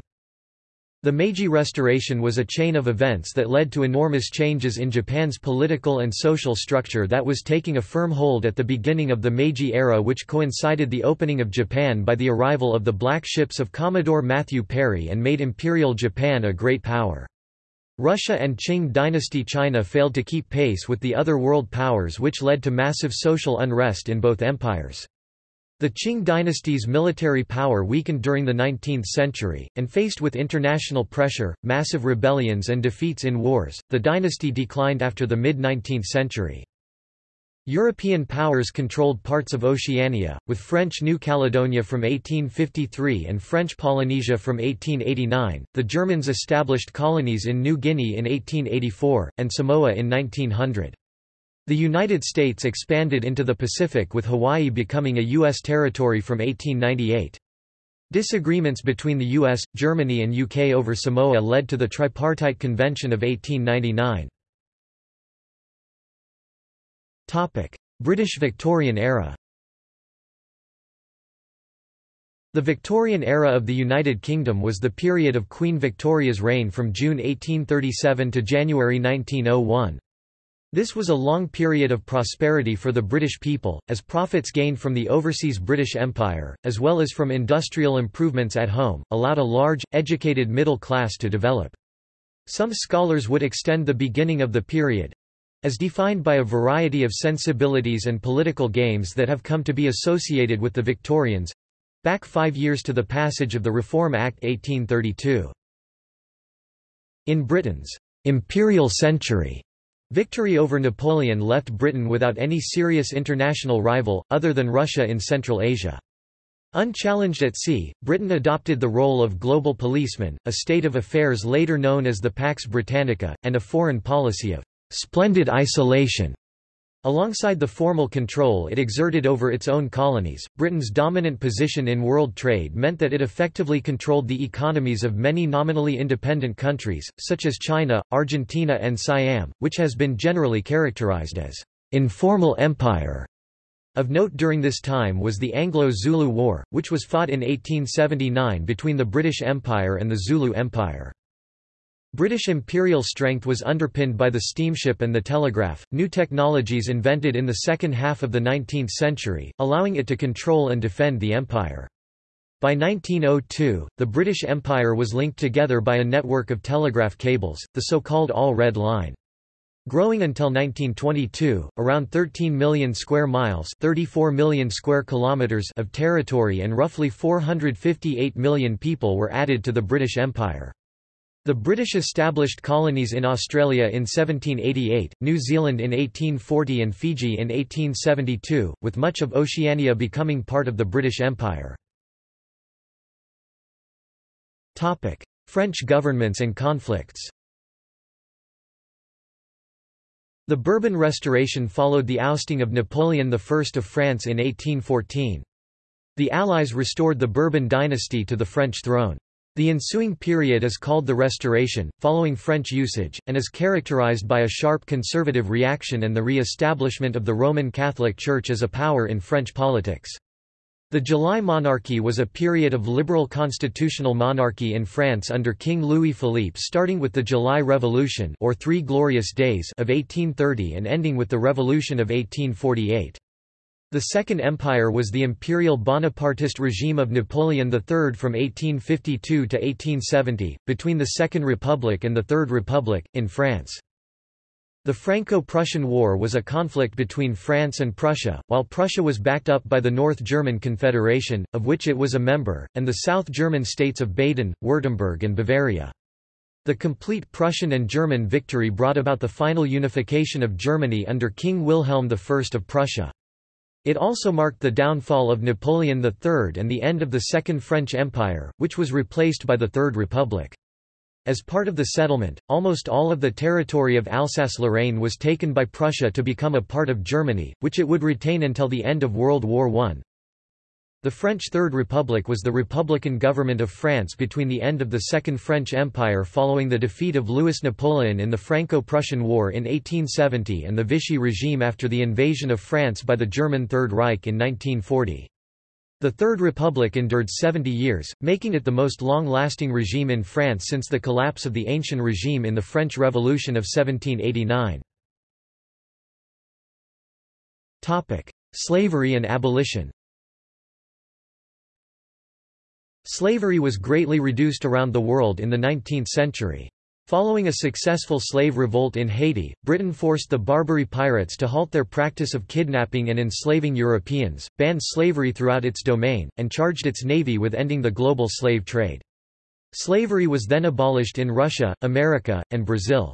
The Meiji Restoration was a chain of events that led to enormous changes in Japan's political and social structure that was taking a firm hold at the beginning of the Meiji era which coincided the opening of Japan by the arrival of the black ships of Commodore Matthew Perry and made Imperial Japan a great power. Russia and Qing dynasty China failed to keep pace with the other world powers which led to massive social unrest in both empires. The Qing dynasty's military power weakened during the 19th century, and faced with international pressure, massive rebellions and defeats in wars, the dynasty declined after the mid-19th century. European powers controlled parts of Oceania, with French New Caledonia from 1853 and French Polynesia from 1889. The Germans established colonies in New Guinea in 1884, and Samoa in 1900. The United States expanded into the Pacific with Hawaii becoming a U.S. territory from 1898. Disagreements between the US, Germany and UK over Samoa led to the Tripartite Convention of 1899. British Victorian era The Victorian era of the United Kingdom was the period of Queen Victoria's reign from June 1837 to January 1901. This was a long period of prosperity for the British people, as profits gained from the overseas British Empire, as well as from industrial improvements at home, allowed a large, educated middle class to develop. Some scholars would extend the beginning of the period—as defined by a variety of sensibilities and political games that have come to be associated with the Victorians—back five years to the passage of the Reform Act 1832. In Britain's imperial century Victory over Napoleon left Britain without any serious international rival, other than Russia in Central Asia. Unchallenged at sea, Britain adopted the role of global policeman, a state of affairs later known as the Pax Britannica, and a foreign policy of splendid isolation. Alongside the formal control it exerted over its own colonies, Britain's dominant position in world trade meant that it effectively controlled the economies of many nominally independent countries, such as China, Argentina and Siam, which has been generally characterized as informal empire. Of note during this time was the Anglo-Zulu War, which was fought in 1879 between the British Empire and the Zulu Empire. British imperial strength was underpinned by the steamship and the telegraph, new technologies invented in the second half of the 19th century, allowing it to control and defend the empire. By 1902, the British Empire was linked together by a network of telegraph cables, the so-called All Red Line. Growing until 1922, around 13 million square miles 34 million square kilometers of territory and roughly 458 million people were added to the British Empire. The British established colonies in Australia in 1788, New Zealand in 1840 and Fiji in 1872, with much of Oceania becoming part of the British Empire. French governments and conflicts The Bourbon Restoration followed the ousting of Napoleon I of France in 1814. The Allies restored the Bourbon dynasty to the French throne. The ensuing period is called the Restoration, following French usage, and is characterized by a sharp conservative reaction and the re-establishment of the Roman Catholic Church as a power in French politics. The July Monarchy was a period of liberal constitutional monarchy in France under King Louis-Philippe starting with the July Revolution or Three Glorious Days of 1830 and ending with the Revolution of 1848. The Second Empire was the imperial Bonapartist regime of Napoleon III from 1852 to 1870, between the Second Republic and the Third Republic, in France. The Franco-Prussian War was a conflict between France and Prussia, while Prussia was backed up by the North German Confederation, of which it was a member, and the South German states of Baden, Württemberg and Bavaria. The complete Prussian and German victory brought about the final unification of Germany under King Wilhelm I of Prussia. It also marked the downfall of Napoleon III and the end of the Second French Empire, which was replaced by the Third Republic. As part of the settlement, almost all of the territory of Alsace-Lorraine was taken by Prussia to become a part of Germany, which it would retain until the end of World War I. The French Third Republic was the republican government of France between the end of the Second French Empire following the defeat of Louis Napoleon in the Franco-Prussian War in 1870 and the Vichy regime after the invasion of France by the German Third Reich in 1940. The Third Republic endured 70 years, making it the most long-lasting regime in France since the collapse of the Ancien regime in the French Revolution of 1789. Slavery and abolition Slavery was greatly reduced around the world in the 19th century. Following a successful slave revolt in Haiti, Britain forced the Barbary pirates to halt their practice of kidnapping and enslaving Europeans, banned slavery throughout its domain, and charged its navy with ending the global slave trade. Slavery was then abolished in Russia, America, and Brazil.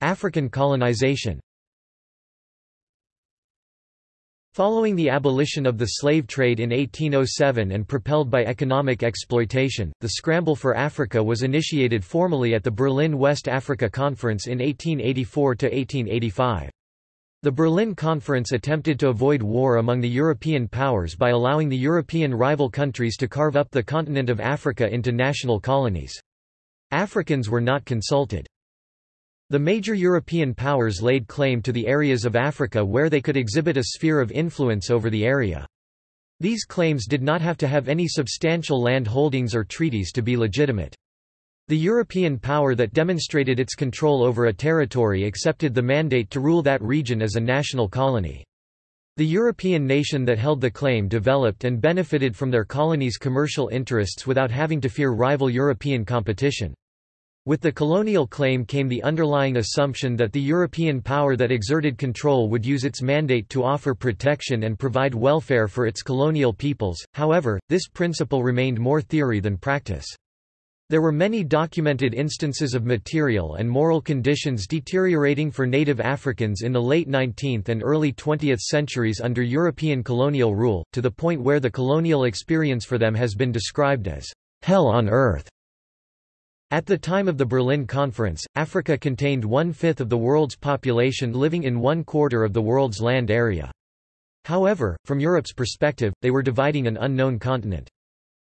African colonization Following the abolition of the slave trade in 1807 and propelled by economic exploitation, the scramble for Africa was initiated formally at the Berlin West Africa Conference in 1884–1885. The Berlin Conference attempted to avoid war among the European powers by allowing the European rival countries to carve up the continent of Africa into national colonies. Africans were not consulted. The major European powers laid claim to the areas of Africa where they could exhibit a sphere of influence over the area. These claims did not have to have any substantial land holdings or treaties to be legitimate. The European power that demonstrated its control over a territory accepted the mandate to rule that region as a national colony. The European nation that held the claim developed and benefited from their colony's commercial interests without having to fear rival European competition. With the colonial claim came the underlying assumption that the European power that exerted control would use its mandate to offer protection and provide welfare for its colonial peoples, however, this principle remained more theory than practice. There were many documented instances of material and moral conditions deteriorating for native Africans in the late 19th and early 20th centuries under European colonial rule, to the point where the colonial experience for them has been described as hell on earth. At the time of the Berlin Conference, Africa contained one-fifth of the world's population living in one quarter of the world's land area. However, from Europe's perspective, they were dividing an unknown continent.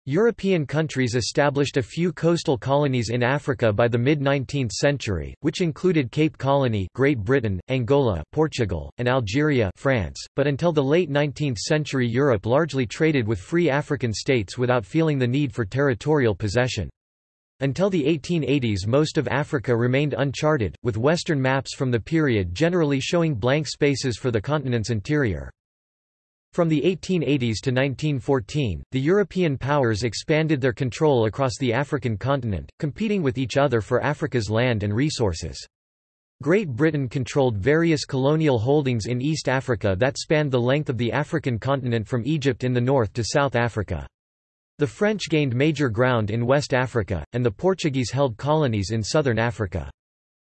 European countries established a few coastal colonies in Africa by the mid-19th century, which included Cape Colony Great Britain, Angola Portugal, and Algeria France, but until the late 19th century Europe largely traded with free African states without feeling the need for territorial possession. Until the 1880s most of Africa remained uncharted, with Western maps from the period generally showing blank spaces for the continent's interior. From the 1880s to 1914, the European powers expanded their control across the African continent, competing with each other for Africa's land and resources. Great Britain controlled various colonial holdings in East Africa that spanned the length of the African continent from Egypt in the north to South Africa. The French gained major ground in West Africa, and the Portuguese held colonies in southern Africa.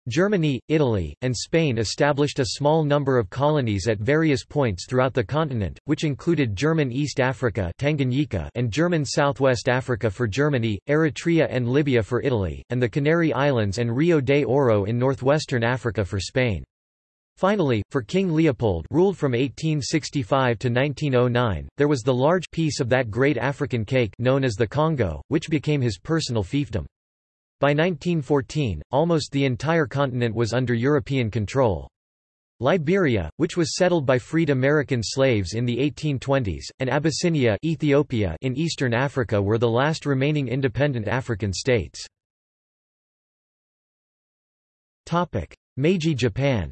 Germany, Italy, and Spain established a small number of colonies at various points throughout the continent, which included German East Africa Tanganyika and German Southwest Africa for Germany, Eritrea and Libya for Italy, and the Canary Islands and Rio de Oro in northwestern Africa for Spain. Finally, for King Leopold ruled from 1865 to 1909, there was the large piece of that great African cake known as the Congo, which became his personal fiefdom. By 1914, almost the entire continent was under European control. Liberia, which was settled by freed American slaves in the 1820s, and Abyssinia Ethiopia in eastern Africa were the last remaining independent African states. Meiji Japan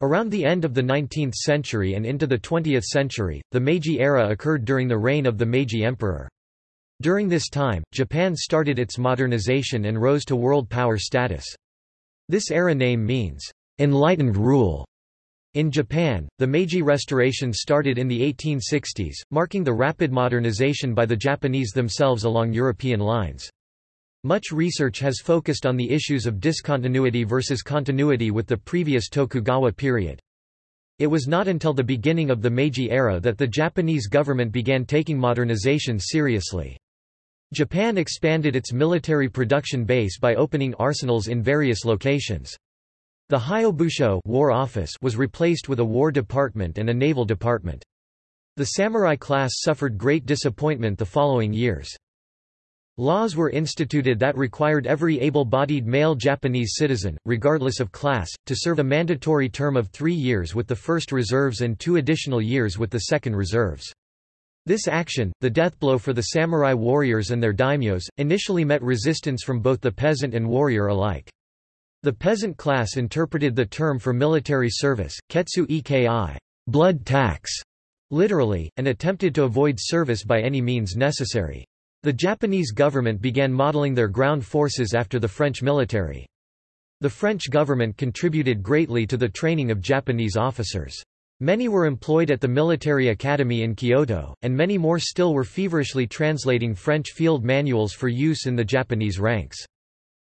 Around the end of the 19th century and into the 20th century, the Meiji era occurred during the reign of the Meiji Emperor. During this time, Japan started its modernization and rose to world power status. This era name means, enlightened rule. In Japan, the Meiji Restoration started in the 1860s, marking the rapid modernization by the Japanese themselves along European lines. Much research has focused on the issues of discontinuity versus continuity with the previous Tokugawa period. It was not until the beginning of the Meiji era that the Japanese government began taking modernization seriously. Japan expanded its military production base by opening arsenals in various locations. The Hyobusho War Office was replaced with a War Department and a Naval Department. The samurai class suffered great disappointment the following years. Laws were instituted that required every able-bodied male Japanese citizen, regardless of class, to serve a mandatory term of three years with the first reserves and two additional years with the second reserves. This action, the death blow for the samurai warriors and their daimyos, initially met resistance from both the peasant and warrior alike. The peasant class interpreted the term for military service, ketsu eki, blood tax, literally, and attempted to avoid service by any means necessary. The Japanese government began modeling their ground forces after the French military. The French government contributed greatly to the training of Japanese officers. Many were employed at the military academy in Kyoto, and many more still were feverishly translating French field manuals for use in the Japanese ranks.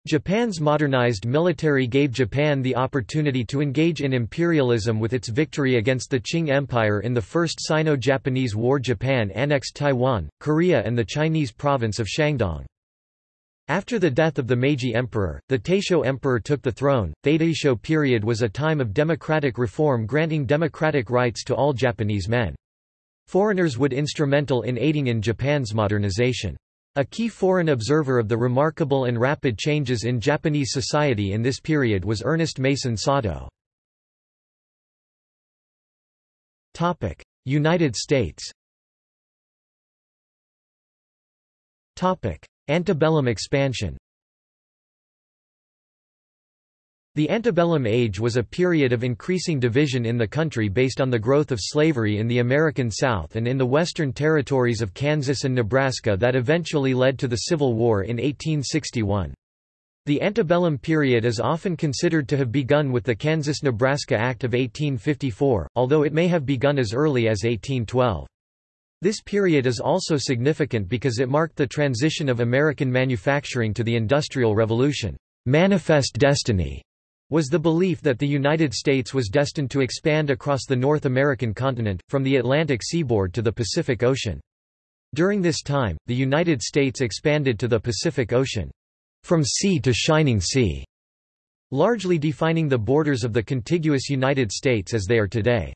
Japan's modernized military gave Japan the opportunity to engage in imperialism with its victory against the Qing Empire in the First Sino-Japanese War Japan annexed Taiwan, Korea and the Chinese province of Shandong. After the death of the Meiji Emperor, the Taisho Emperor took the throne. The Taisho period was a time of democratic reform granting democratic rights to all Japanese men. Foreigners would instrumental in aiding in Japan's modernization. A key foreign observer of the remarkable and rapid changes in Japanese society in this period was Ernest Mason Satow. United States Antebellum expansion The antebellum age was a period of increasing division in the country based on the growth of slavery in the American South and in the western territories of Kansas and Nebraska that eventually led to the Civil War in 1861. The antebellum period is often considered to have begun with the Kansas-Nebraska Act of 1854, although it may have begun as early as 1812. This period is also significant because it marked the transition of American manufacturing to the Industrial Revolution. Manifest destiny was the belief that the United States was destined to expand across the North American continent, from the Atlantic seaboard to the Pacific Ocean. During this time, the United States expanded to the Pacific Ocean, from sea to shining sea, largely defining the borders of the contiguous United States as they are today.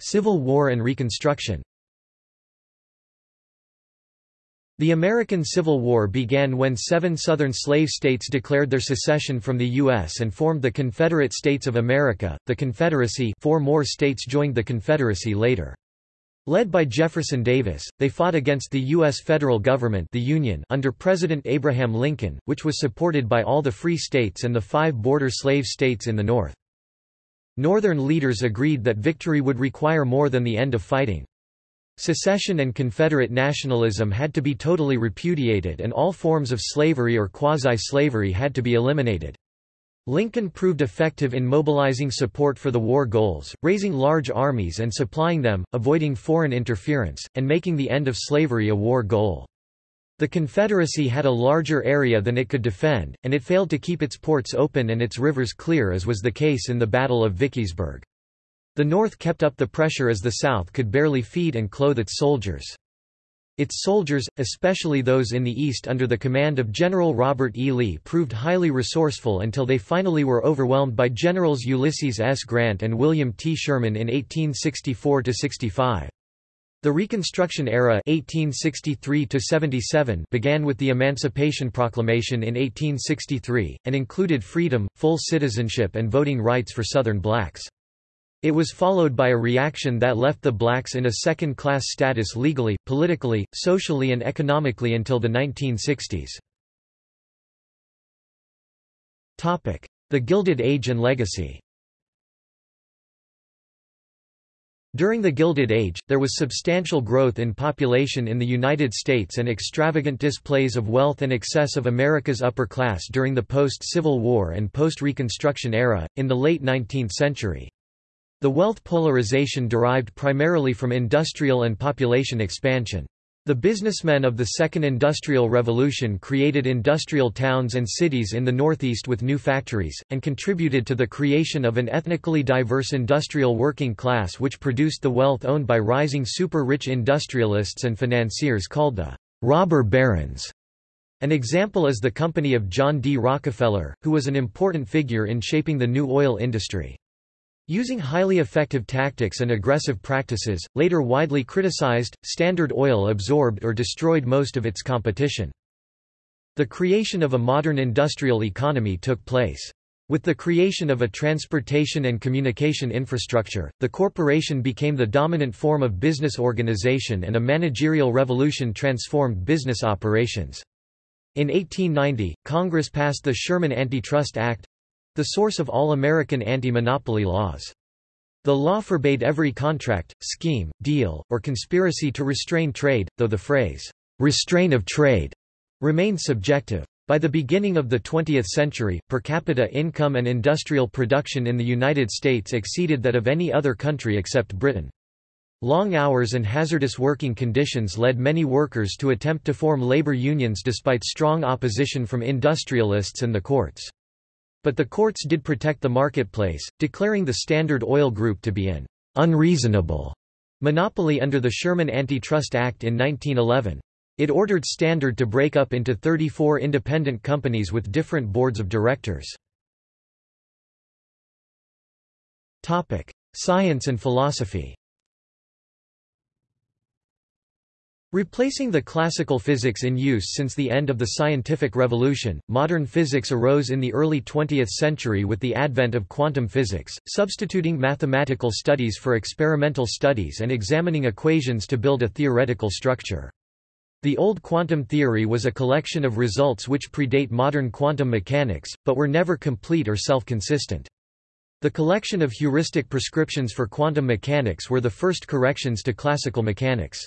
Civil War and Reconstruction The American Civil War began when seven Southern slave states declared their secession from the U.S. and formed the Confederate States of America, the Confederacy four more states joined the Confederacy later. Led by Jefferson Davis, they fought against the U.S. federal government the Union under President Abraham Lincoln, which was supported by all the free states and the five border slave states in the North. Northern leaders agreed that victory would require more than the end of fighting. Secession and Confederate nationalism had to be totally repudiated and all forms of slavery or quasi-slavery had to be eliminated. Lincoln proved effective in mobilizing support for the war goals, raising large armies and supplying them, avoiding foreign interference, and making the end of slavery a war goal. The Confederacy had a larger area than it could defend, and it failed to keep its ports open and its rivers clear as was the case in the Battle of Vicksburg. The North kept up the pressure as the South could barely feed and clothe its soldiers. Its soldiers, especially those in the East under the command of General Robert E. Lee proved highly resourceful until they finally were overwhelmed by Generals Ulysses S. Grant and William T. Sherman in 1864–65. The Reconstruction era 1863 began with the Emancipation Proclamation in 1863, and included freedom, full citizenship and voting rights for Southern blacks. It was followed by a reaction that left the blacks in a second-class status legally, politically, socially and economically until the 1960s. The Gilded Age and legacy During the Gilded Age, there was substantial growth in population in the United States and extravagant displays of wealth and excess of America's upper class during the post-Civil War and post-Reconstruction era, in the late 19th century. The wealth polarization derived primarily from industrial and population expansion. The businessmen of the Second Industrial Revolution created industrial towns and cities in the Northeast with new factories, and contributed to the creation of an ethnically diverse industrial working class which produced the wealth owned by rising super-rich industrialists and financiers called the robber barons. An example is the company of John D. Rockefeller, who was an important figure in shaping the new oil industry. Using highly effective tactics and aggressive practices, later widely criticized, Standard Oil absorbed or destroyed most of its competition. The creation of a modern industrial economy took place. With the creation of a transportation and communication infrastructure, the corporation became the dominant form of business organization and a managerial revolution transformed business operations. In 1890, Congress passed the Sherman Antitrust Act, the source of all American anti-monopoly laws. The law forbade every contract, scheme, deal, or conspiracy to restrain trade, though the phrase, restraint of trade, remained subjective. By the beginning of the 20th century, per capita income and industrial production in the United States exceeded that of any other country except Britain. Long hours and hazardous working conditions led many workers to attempt to form labor unions despite strong opposition from industrialists and the courts. But the courts did protect the marketplace, declaring the Standard Oil Group to be an unreasonable monopoly under the Sherman Antitrust Act in 1911. It ordered Standard to break up into 34 independent companies with different boards of directors. Topic: Science and philosophy Replacing the classical physics in use since the end of the scientific revolution, modern physics arose in the early 20th century with the advent of quantum physics, substituting mathematical studies for experimental studies and examining equations to build a theoretical structure. The old quantum theory was a collection of results which predate modern quantum mechanics, but were never complete or self-consistent. The collection of heuristic prescriptions for quantum mechanics were the first corrections to classical mechanics.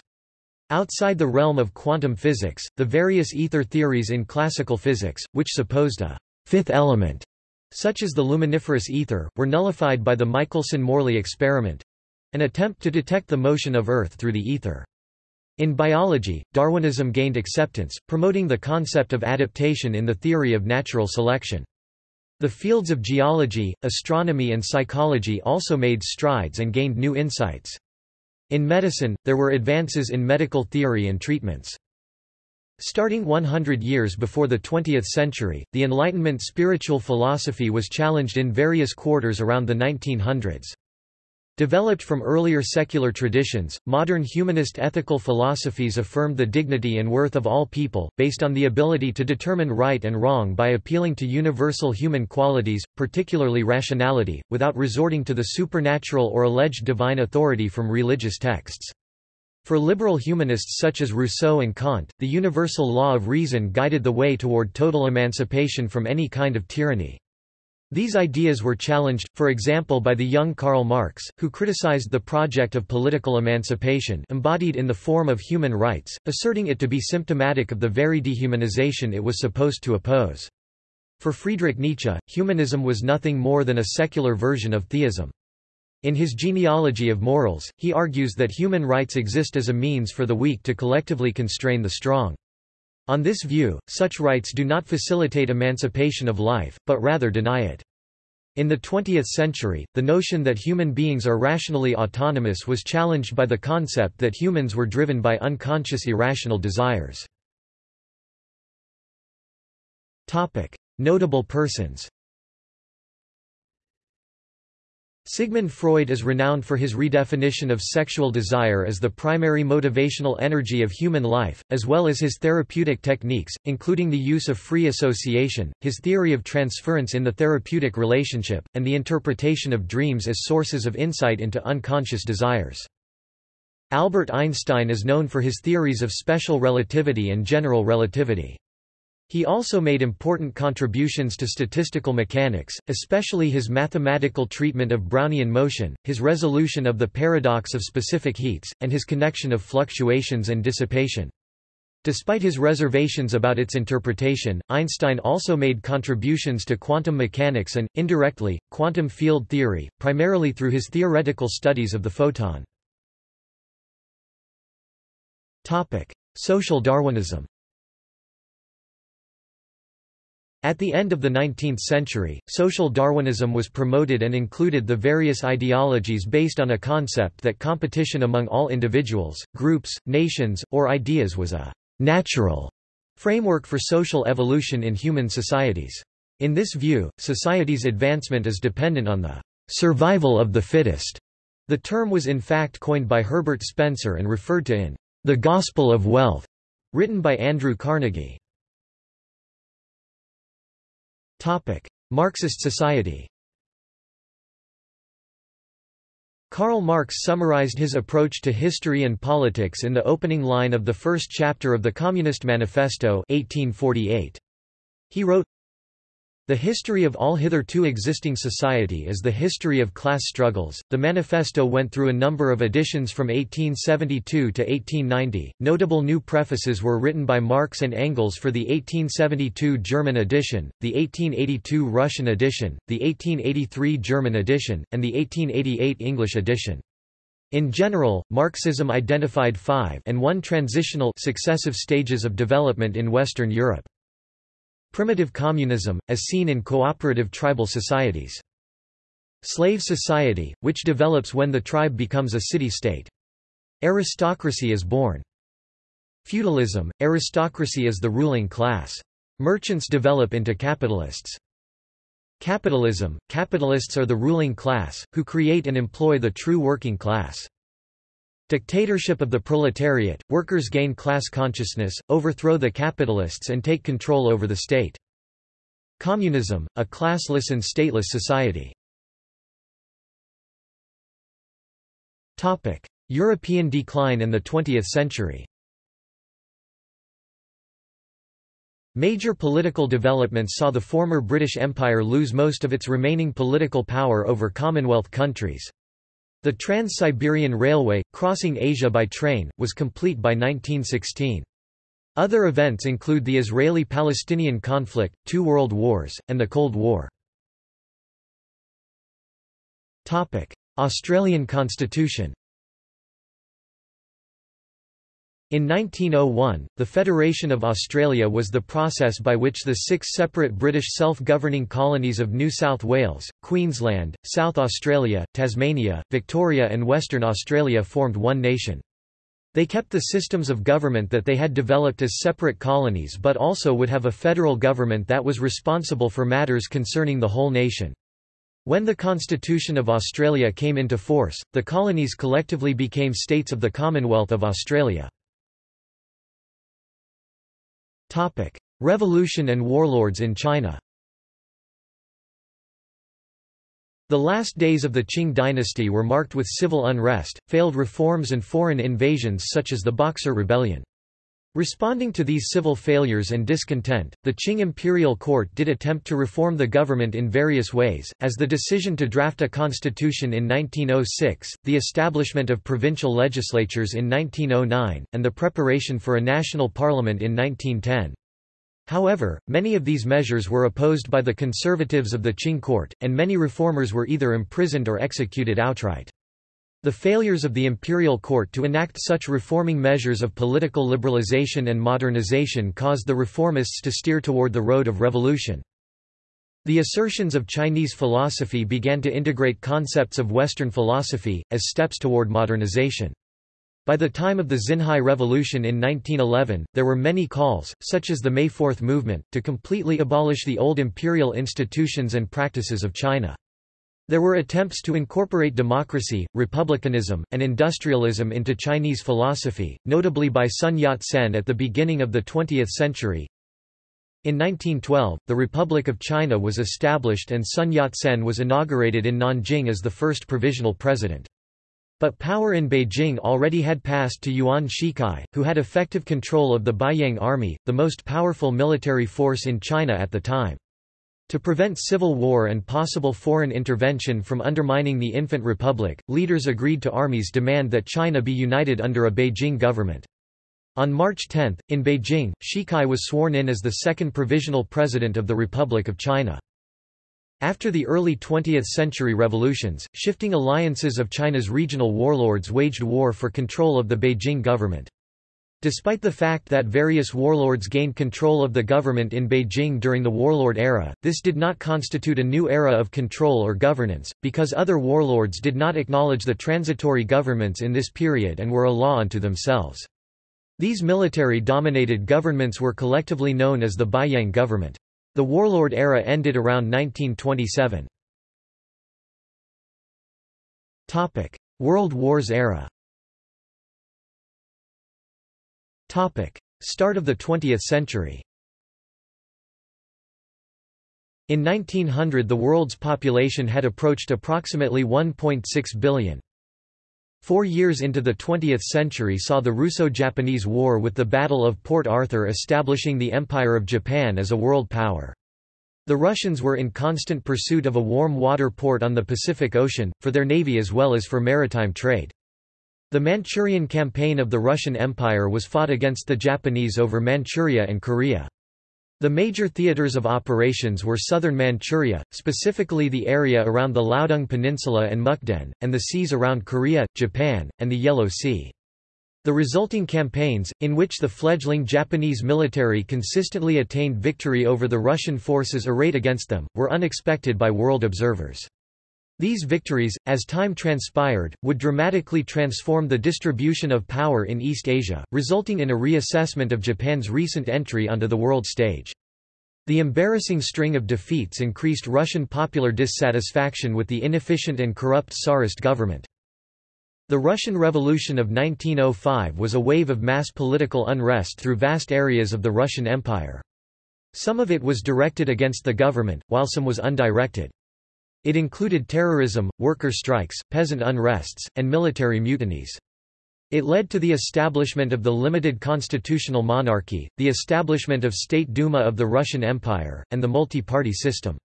Outside the realm of quantum physics, the various ether theories in classical physics, which supposed a fifth element, such as the luminiferous ether, were nullified by the Michelson-Morley experiment—an attempt to detect the motion of Earth through the ether. In biology, Darwinism gained acceptance, promoting the concept of adaptation in the theory of natural selection. The fields of geology, astronomy and psychology also made strides and gained new insights. In medicine, there were advances in medical theory and treatments. Starting 100 years before the 20th century, the Enlightenment spiritual philosophy was challenged in various quarters around the 1900s. Developed from earlier secular traditions, modern humanist ethical philosophies affirmed the dignity and worth of all people, based on the ability to determine right and wrong by appealing to universal human qualities, particularly rationality, without resorting to the supernatural or alleged divine authority from religious texts. For liberal humanists such as Rousseau and Kant, the universal law of reason guided the way toward total emancipation from any kind of tyranny. These ideas were challenged, for example by the young Karl Marx, who criticized the project of political emancipation embodied in the form of human rights, asserting it to be symptomatic of the very dehumanization it was supposed to oppose. For Friedrich Nietzsche, humanism was nothing more than a secular version of theism. In his Genealogy of Morals, he argues that human rights exist as a means for the weak to collectively constrain the strong. On this view, such rights do not facilitate emancipation of life, but rather deny it. In the 20th century, the notion that human beings are rationally autonomous was challenged by the concept that humans were driven by unconscious irrational desires. Notable persons Sigmund Freud is renowned for his redefinition of sexual desire as the primary motivational energy of human life, as well as his therapeutic techniques, including the use of free association, his theory of transference in the therapeutic relationship, and the interpretation of dreams as sources of insight into unconscious desires. Albert Einstein is known for his theories of special relativity and general relativity. He also made important contributions to statistical mechanics, especially his mathematical treatment of Brownian motion, his resolution of the paradox of specific heats, and his connection of fluctuations and dissipation. Despite his reservations about its interpretation, Einstein also made contributions to quantum mechanics and, indirectly, quantum field theory, primarily through his theoretical studies of the photon. Social Darwinism At the end of the 19th century, social Darwinism was promoted and included the various ideologies based on a concept that competition among all individuals, groups, nations, or ideas was a natural framework for social evolution in human societies. In this view, society's advancement is dependent on the survival of the fittest. The term was in fact coined by Herbert Spencer and referred to in The Gospel of Wealth, written by Andrew Carnegie. Marxist society Karl Marx summarized his approach to history and politics in the opening line of the first chapter of the Communist Manifesto 1848. He wrote, the history of all hitherto existing society is the history of class struggles. The manifesto went through a number of editions from 1872 to 1890. Notable new prefaces were written by Marx and Engels for the 1872 German edition, the 1882 Russian edition, the 1883 German edition, and the 1888 English edition. In general, Marxism identified five and one transitional successive stages of development in Western Europe. Primitive communism, as seen in cooperative tribal societies. Slave society, which develops when the tribe becomes a city-state. Aristocracy is born. Feudalism, aristocracy is the ruling class. Merchants develop into capitalists. Capitalism, capitalists are the ruling class, who create and employ the true working class. Dictatorship of the proletariat, workers gain class consciousness, overthrow the capitalists and take control over the state. Communism, a classless and stateless society. European decline in the 20th century Major political developments saw the former British Empire lose most of its remaining political power over Commonwealth countries. The Trans-Siberian Railway, crossing Asia by train, was complete by 1916. Other events include the Israeli-Palestinian conflict, two world wars, and the Cold War. Australian constitution In 1901, the Federation of Australia was the process by which the six separate British self-governing colonies of New South Wales, Queensland, South Australia, Tasmania, Victoria and Western Australia formed one nation. They kept the systems of government that they had developed as separate colonies but also would have a federal government that was responsible for matters concerning the whole nation. When the Constitution of Australia came into force, the colonies collectively became states of the Commonwealth of Australia. Revolution and warlords in China The last days of the Qing dynasty were marked with civil unrest, failed reforms and foreign invasions such as the Boxer Rebellion. Responding to these civil failures and discontent, the Qing imperial court did attempt to reform the government in various ways, as the decision to draft a constitution in 1906, the establishment of provincial legislatures in 1909, and the preparation for a national parliament in 1910. However, many of these measures were opposed by the conservatives of the Qing court, and many reformers were either imprisoned or executed outright. The failures of the imperial court to enact such reforming measures of political liberalization and modernization caused the reformists to steer toward the road of revolution. The assertions of Chinese philosophy began to integrate concepts of Western philosophy, as steps toward modernization. By the time of the Xinhai Revolution in 1911, there were many calls, such as the May Fourth movement, to completely abolish the old imperial institutions and practices of China. There were attempts to incorporate democracy, republicanism, and industrialism into Chinese philosophy, notably by Sun Yat-sen at the beginning of the 20th century. In 1912, the Republic of China was established and Sun Yat-sen was inaugurated in Nanjing as the first provisional president. But power in Beijing already had passed to Yuan Shikai, who had effective control of the Beiyang Army, the most powerful military force in China at the time. To prevent civil war and possible foreign intervention from undermining the infant republic, leaders agreed to army's demand that China be united under a Beijing government. On March 10, in Beijing, Shikai was sworn in as the second provisional president of the Republic of China. After the early 20th century revolutions, shifting alliances of China's regional warlords waged war for control of the Beijing government. Despite the fact that various warlords gained control of the government in Beijing during the warlord era, this did not constitute a new era of control or governance, because other warlords did not acknowledge the transitory governments in this period and were a law unto themselves. These military-dominated governments were collectively known as the Beiyang government. The warlord era ended around 1927. World Wars era Start of the 20th century In 1900 the world's population had approached approximately 1.6 billion. Four years into the 20th century saw the Russo-Japanese War with the Battle of Port Arthur establishing the Empire of Japan as a world power. The Russians were in constant pursuit of a warm water port on the Pacific Ocean, for their navy as well as for maritime trade. The Manchurian campaign of the Russian Empire was fought against the Japanese over Manchuria and Korea. The major theaters of operations were southern Manchuria, specifically the area around the Liaodong Peninsula and Mukden, and the seas around Korea, Japan, and the Yellow Sea. The resulting campaigns, in which the fledgling Japanese military consistently attained victory over the Russian forces arrayed against them, were unexpected by world observers. These victories, as time transpired, would dramatically transform the distribution of power in East Asia, resulting in a reassessment of Japan's recent entry onto the world stage. The embarrassing string of defeats increased Russian popular dissatisfaction with the inefficient and corrupt Tsarist government. The Russian Revolution of 1905 was a wave of mass political unrest through vast areas of the Russian Empire. Some of it was directed against the government, while some was undirected. It included terrorism, worker strikes, peasant unrests, and military mutinies. It led to the establishment of the limited constitutional monarchy, the establishment of State Duma of the Russian Empire, and the multi-party system.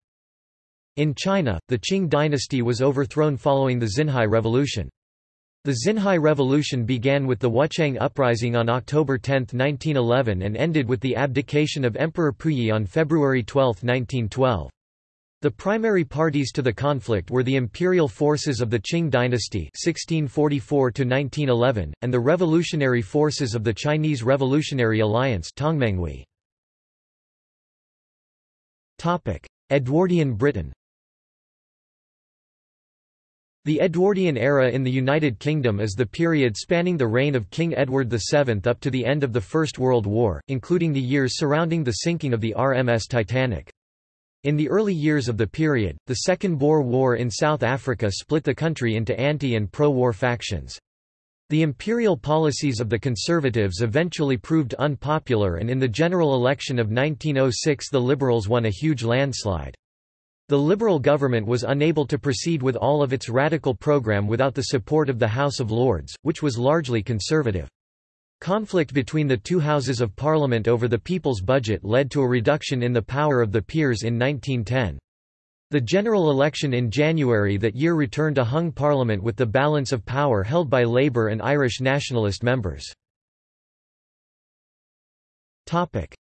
In China, the Qing dynasty was overthrown following the Xinhai Revolution. The Xinhai Revolution began with the Wuchang Uprising on October 10, 1911 and ended with the abdication of Emperor Puyi on February 12, 1912. The primary parties to the conflict were the imperial forces of the Qing dynasty 1644 and the revolutionary forces of the Chinese Revolutionary Alliance Edwardian Britain The Edwardian era in the United Kingdom is the period spanning the reign of King Edward VII up to the end of the First World War, including the years surrounding the sinking of the RMS Titanic. In the early years of the period, the Second Boer War in South Africa split the country into anti- and pro-war factions. The imperial policies of the Conservatives eventually proved unpopular and in the general election of 1906 the Liberals won a huge landslide. The Liberal government was unable to proceed with all of its radical program without the support of the House of Lords, which was largely conservative. Conflict between the two Houses of Parliament over the People's Budget led to a reduction in the power of the peers in 1910. The general election in January that year returned a hung parliament with the balance of power held by Labour and Irish nationalist members.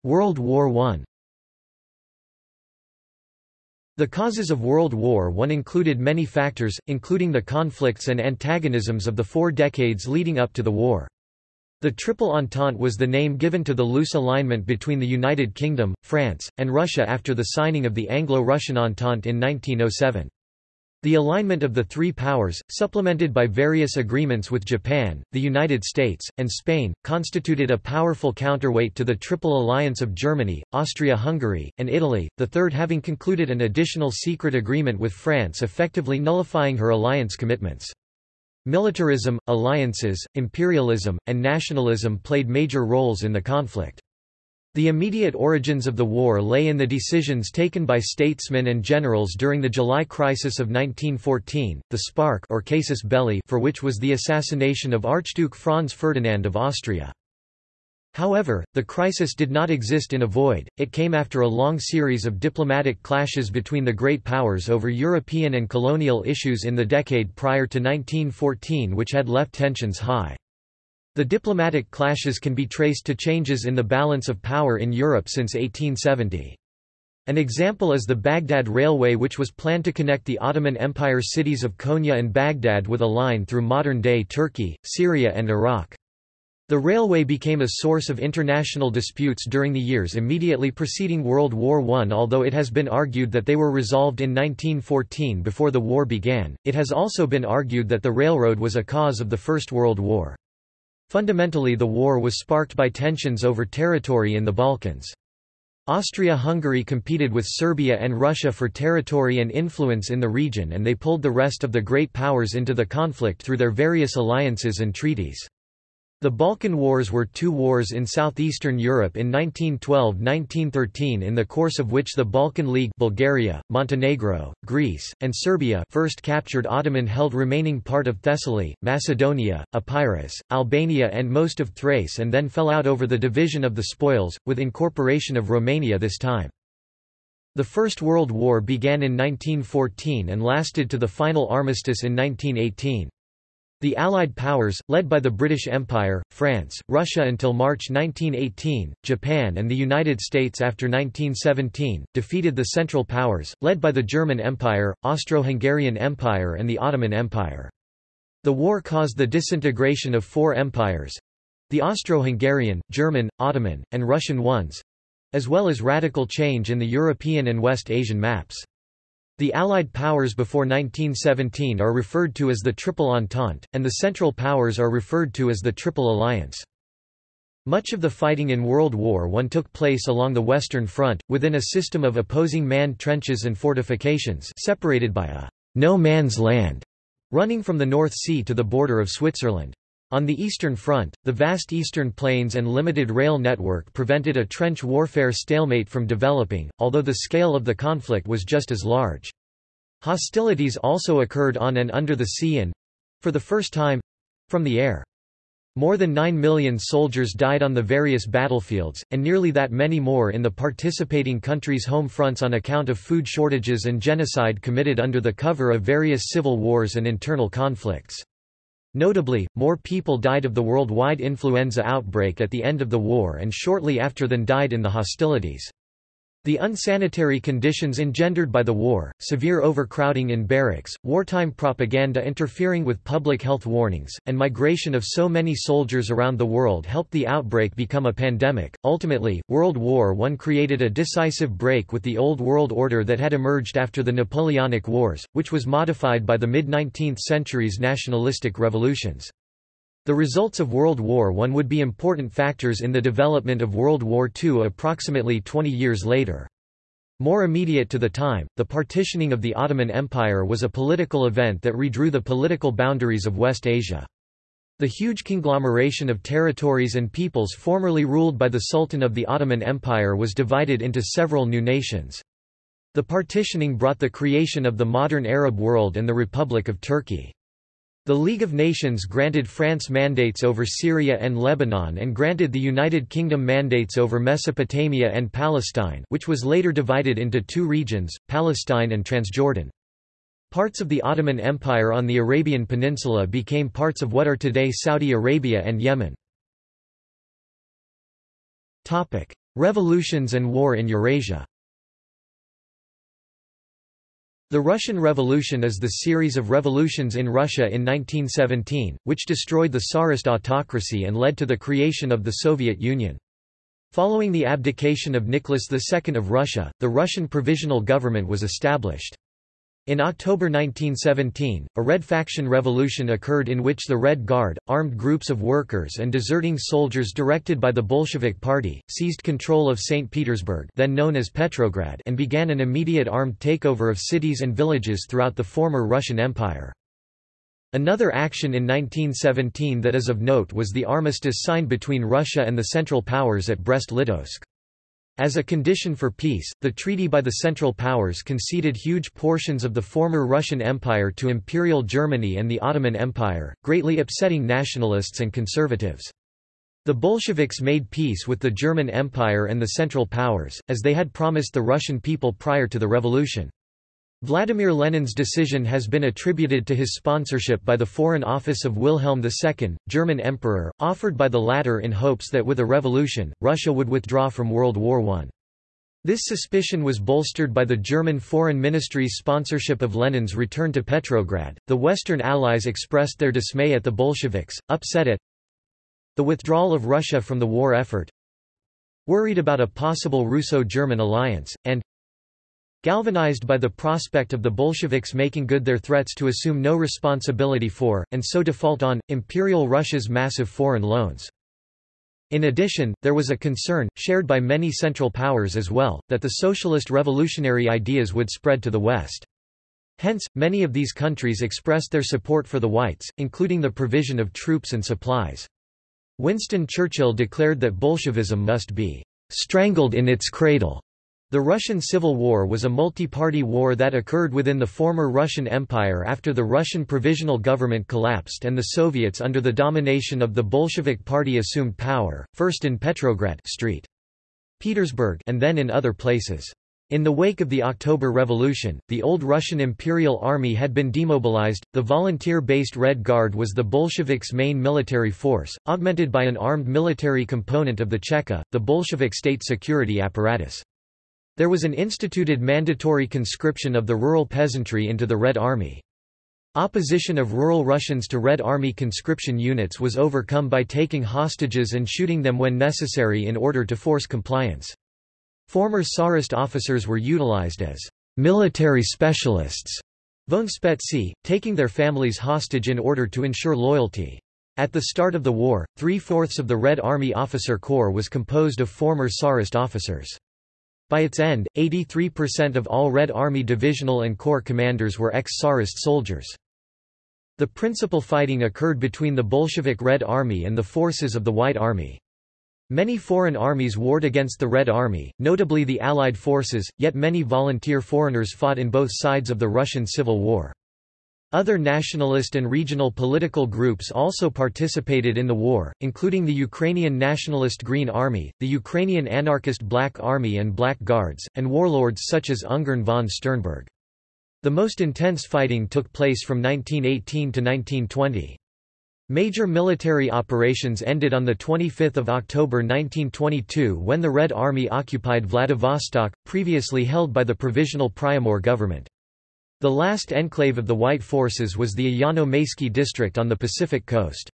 World War I The causes of World War I included many factors, including the conflicts and antagonisms of the four decades leading up to the war. The Triple Entente was the name given to the loose alignment between the United Kingdom, France, and Russia after the signing of the Anglo-Russian Entente in 1907. The alignment of the three powers, supplemented by various agreements with Japan, the United States, and Spain, constituted a powerful counterweight to the Triple Alliance of Germany, Austria-Hungary, and Italy, the third having concluded an additional secret agreement with France effectively nullifying her alliance commitments. Militarism, alliances, imperialism, and nationalism played major roles in the conflict. The immediate origins of the war lay in the decisions taken by statesmen and generals during the July crisis of 1914, the spark or casus belli for which was the assassination of Archduke Franz Ferdinand of Austria. However, the crisis did not exist in a void, it came after a long series of diplomatic clashes between the great powers over European and colonial issues in the decade prior to 1914 which had left tensions high. The diplomatic clashes can be traced to changes in the balance of power in Europe since 1870. An example is the Baghdad Railway which was planned to connect the Ottoman Empire cities of Konya and Baghdad with a line through modern-day Turkey, Syria and Iraq. The railway became a source of international disputes during the years immediately preceding World War I. Although it has been argued that they were resolved in 1914 before the war began, it has also been argued that the railroad was a cause of the First World War. Fundamentally the war was sparked by tensions over territory in the Balkans. Austria-Hungary competed with Serbia and Russia for territory and influence in the region and they pulled the rest of the great powers into the conflict through their various alliances and treaties. The Balkan Wars were two wars in southeastern Europe in 1912–1913 in the course of which the Balkan League Bulgaria, Montenegro, Greece, and Serbia first captured Ottoman-held remaining part of Thessaly, Macedonia, Epirus, Albania and most of Thrace and then fell out over the division of the spoils, with incorporation of Romania this time. The First World War began in 1914 and lasted to the final armistice in 1918. The Allied powers, led by the British Empire, France, Russia until March 1918, Japan and the United States after 1917, defeated the Central Powers, led by the German Empire, Austro-Hungarian Empire and the Ottoman Empire. The war caused the disintegration of four empires—the Austro-Hungarian, German, Ottoman, and Russian ones—as well as radical change in the European and West Asian maps. The Allied powers before 1917 are referred to as the Triple Entente, and the Central Powers are referred to as the Triple Alliance. Much of the fighting in World War I took place along the Western Front, within a system of opposing manned trenches and fortifications separated by a no man's land running from the North Sea to the border of Switzerland. On the Eastern Front, the vast eastern plains and limited rail network prevented a trench warfare stalemate from developing, although the scale of the conflict was just as large. Hostilities also occurred on and under the sea and—for the first time—from the air. More than 9 million soldiers died on the various battlefields, and nearly that many more in the participating countries' home fronts on account of food shortages and genocide committed under the cover of various civil wars and internal conflicts. Notably, more people died of the worldwide influenza outbreak at the end of the war and shortly after than died in the hostilities. The unsanitary conditions engendered by the war, severe overcrowding in barracks, wartime propaganda interfering with public health warnings, and migration of so many soldiers around the world helped the outbreak become a pandemic. Ultimately, World War I created a decisive break with the old world order that had emerged after the Napoleonic Wars, which was modified by the mid-19th century's nationalistic revolutions. The results of World War I would be important factors in the development of World War II approximately 20 years later. More immediate to the time, the partitioning of the Ottoman Empire was a political event that redrew the political boundaries of West Asia. The huge conglomeration of territories and peoples formerly ruled by the Sultan of the Ottoman Empire was divided into several new nations. The partitioning brought the creation of the modern Arab world and the Republic of Turkey. The League of Nations granted France mandates over Syria and Lebanon and granted the United Kingdom mandates over Mesopotamia and Palestine which was later divided into two regions, Palestine and Transjordan. Parts of the Ottoman Empire on the Arabian Peninsula became parts of what are today Saudi Arabia and Yemen. Revolutions and war in Eurasia the Russian Revolution is the series of revolutions in Russia in 1917, which destroyed the Tsarist autocracy and led to the creation of the Soviet Union. Following the abdication of Nicholas II of Russia, the Russian Provisional Government was established. In October 1917, a Red Faction revolution occurred in which the Red Guard, armed groups of workers and deserting soldiers directed by the Bolshevik Party, seized control of St. Petersburg then known as Petrograd and began an immediate armed takeover of cities and villages throughout the former Russian Empire. Another action in 1917 that is of note was the armistice signed between Russia and the Central Powers at Brest-Litovsk. As a condition for peace, the treaty by the Central Powers conceded huge portions of the former Russian Empire to Imperial Germany and the Ottoman Empire, greatly upsetting nationalists and conservatives. The Bolsheviks made peace with the German Empire and the Central Powers, as they had promised the Russian people prior to the revolution. Vladimir Lenin's decision has been attributed to his sponsorship by the Foreign Office of Wilhelm II, German Emperor, offered by the latter in hopes that with a revolution, Russia would withdraw from World War I. This suspicion was bolstered by the German Foreign Ministry's sponsorship of Lenin's return to Petrograd. The Western Allies expressed their dismay at the Bolsheviks, upset at The withdrawal of Russia from the war effort Worried about a possible Russo-German alliance, and Galvanized by the prospect of the Bolsheviks making good their threats to assume no responsibility for, and so default on, Imperial Russia's massive foreign loans. In addition, there was a concern, shared by many Central Powers as well, that the socialist revolutionary ideas would spread to the West. Hence, many of these countries expressed their support for the whites, including the provision of troops and supplies. Winston Churchill declared that Bolshevism must be strangled in its cradle. The Russian Civil War was a multi-party war that occurred within the former Russian Empire after the Russian Provisional Government collapsed and the Soviets under the domination of the Bolshevik Party assumed power, first in Petrograd St. Petersburg and then in other places. In the wake of the October Revolution, the old Russian Imperial Army had been demobilized, the volunteer-based Red Guard was the Bolsheviks' main military force, augmented by an armed military component of the Cheka, the Bolshevik state security apparatus. There was an instituted mandatory conscription of the rural peasantry into the Red Army. Opposition of rural Russians to Red Army conscription units was overcome by taking hostages and shooting them when necessary in order to force compliance. Former Tsarist officers were utilized as military specialists, voenspetsy, taking their families hostage in order to ensure loyalty. At the start of the war, three-fourths of the Red Army officer corps was composed of former Tsarist officers. By its end, 83% of all Red Army divisional and corps commanders were ex-Tsarist soldiers. The principal fighting occurred between the Bolshevik Red Army and the forces of the White Army. Many foreign armies warred against the Red Army, notably the Allied forces, yet many volunteer foreigners fought in both sides of the Russian Civil War. Other nationalist and regional political groups also participated in the war, including the Ukrainian Nationalist Green Army, the Ukrainian Anarchist Black Army and Black Guards, and warlords such as Ungern von Sternberg. The most intense fighting took place from 1918 to 1920. Major military operations ended on 25 October 1922 when the Red Army occupied Vladivostok, previously held by the Provisional Priamur government. The last enclave of the White forces was the Ayano-Maysky district on the Pacific coast.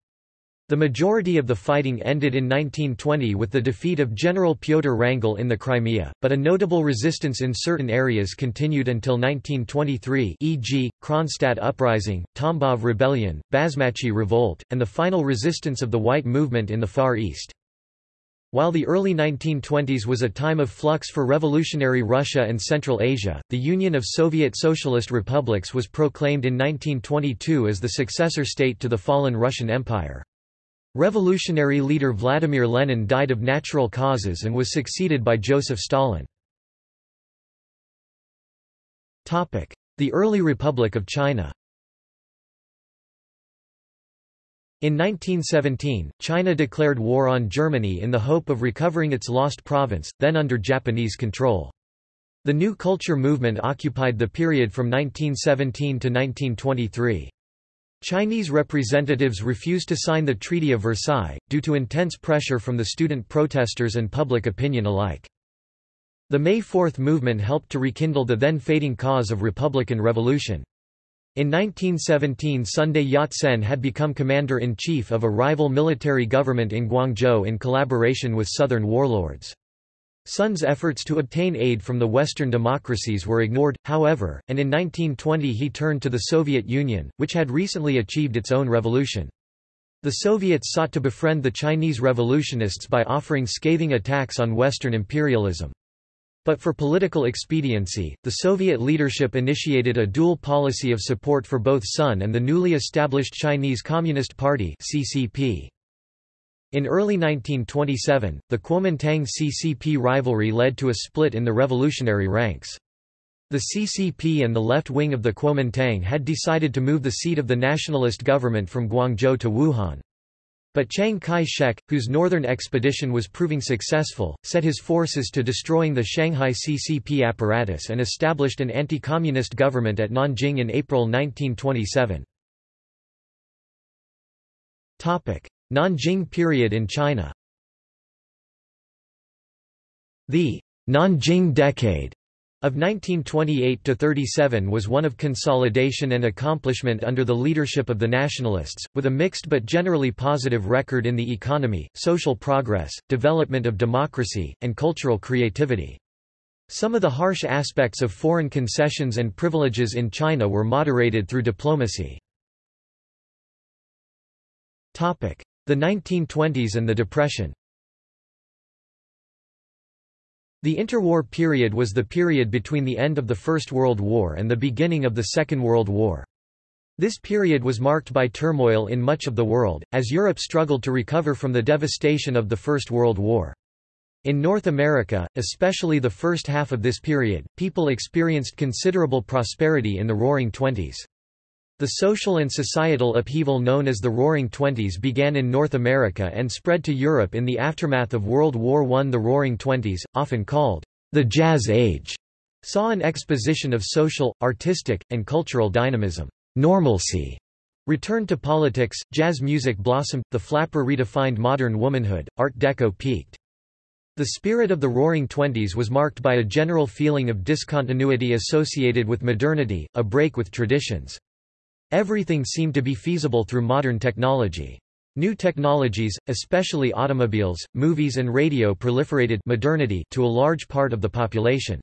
The majority of the fighting ended in 1920 with the defeat of General Pyotr Wrangel in the Crimea, but a notable resistance in certain areas continued until 1923 e.g., Kronstadt Uprising, Tambov Rebellion, Basmachi Revolt, and the final resistance of the White Movement in the Far East. While the early 1920s was a time of flux for revolutionary Russia and Central Asia, the Union of Soviet Socialist Republics was proclaimed in 1922 as the successor state to the fallen Russian Empire. Revolutionary leader Vladimir Lenin died of natural causes and was succeeded by Joseph Stalin. The early Republic of China In 1917, China declared war on Germany in the hope of recovering its lost province, then under Japanese control. The New Culture movement occupied the period from 1917 to 1923. Chinese representatives refused to sign the Treaty of Versailles, due to intense pressure from the student protesters and public opinion alike. The May 4 movement helped to rekindle the then fading cause of republican revolution. In 1917 Sun Yat-sen had become commander-in-chief of a rival military government in Guangzhou in collaboration with southern warlords. Sun's efforts to obtain aid from the Western democracies were ignored, however, and in 1920 he turned to the Soviet Union, which had recently achieved its own revolution. The Soviets sought to befriend the Chinese revolutionists by offering scathing attacks on Western imperialism. But for political expediency, the Soviet leadership initiated a dual policy of support for both Sun and the newly established Chinese Communist Party CCP. In early 1927, the Kuomintang-CCP rivalry led to a split in the revolutionary ranks. The CCP and the left wing of the Kuomintang had decided to move the seat of the nationalist government from Guangzhou to Wuhan. But Chiang Kai-shek, whose northern expedition was proving successful, set his forces to destroying the Shanghai CCP apparatus and established an anti-communist government at Nanjing in April 1927. Nanjing period in China The Nanjing Decade Of 1928–37 was one of consolidation and accomplishment under the leadership of the nationalists, with a mixed but generally positive record in the economy, social progress, development of democracy, and cultural creativity. Some of the harsh aspects of foreign concessions and privileges in China were moderated through diplomacy. The 1920s and the Depression the interwar period was the period between the end of the First World War and the beginning of the Second World War. This period was marked by turmoil in much of the world, as Europe struggled to recover from the devastation of the First World War. In North America, especially the first half of this period, people experienced considerable prosperity in the Roaring Twenties. The social and societal upheaval known as the Roaring Twenties began in North America and spread to Europe in the aftermath of World War I. The Roaring Twenties, often called the Jazz Age, saw an exposition of social, artistic, and cultural dynamism. Normalcy returned to politics, jazz music blossomed, the flapper redefined modern womanhood, Art Deco peaked. The spirit of the Roaring Twenties was marked by a general feeling of discontinuity associated with modernity, a break with traditions. Everything seemed to be feasible through modern technology. New technologies, especially automobiles, movies and radio proliferated modernity to a large part of the population.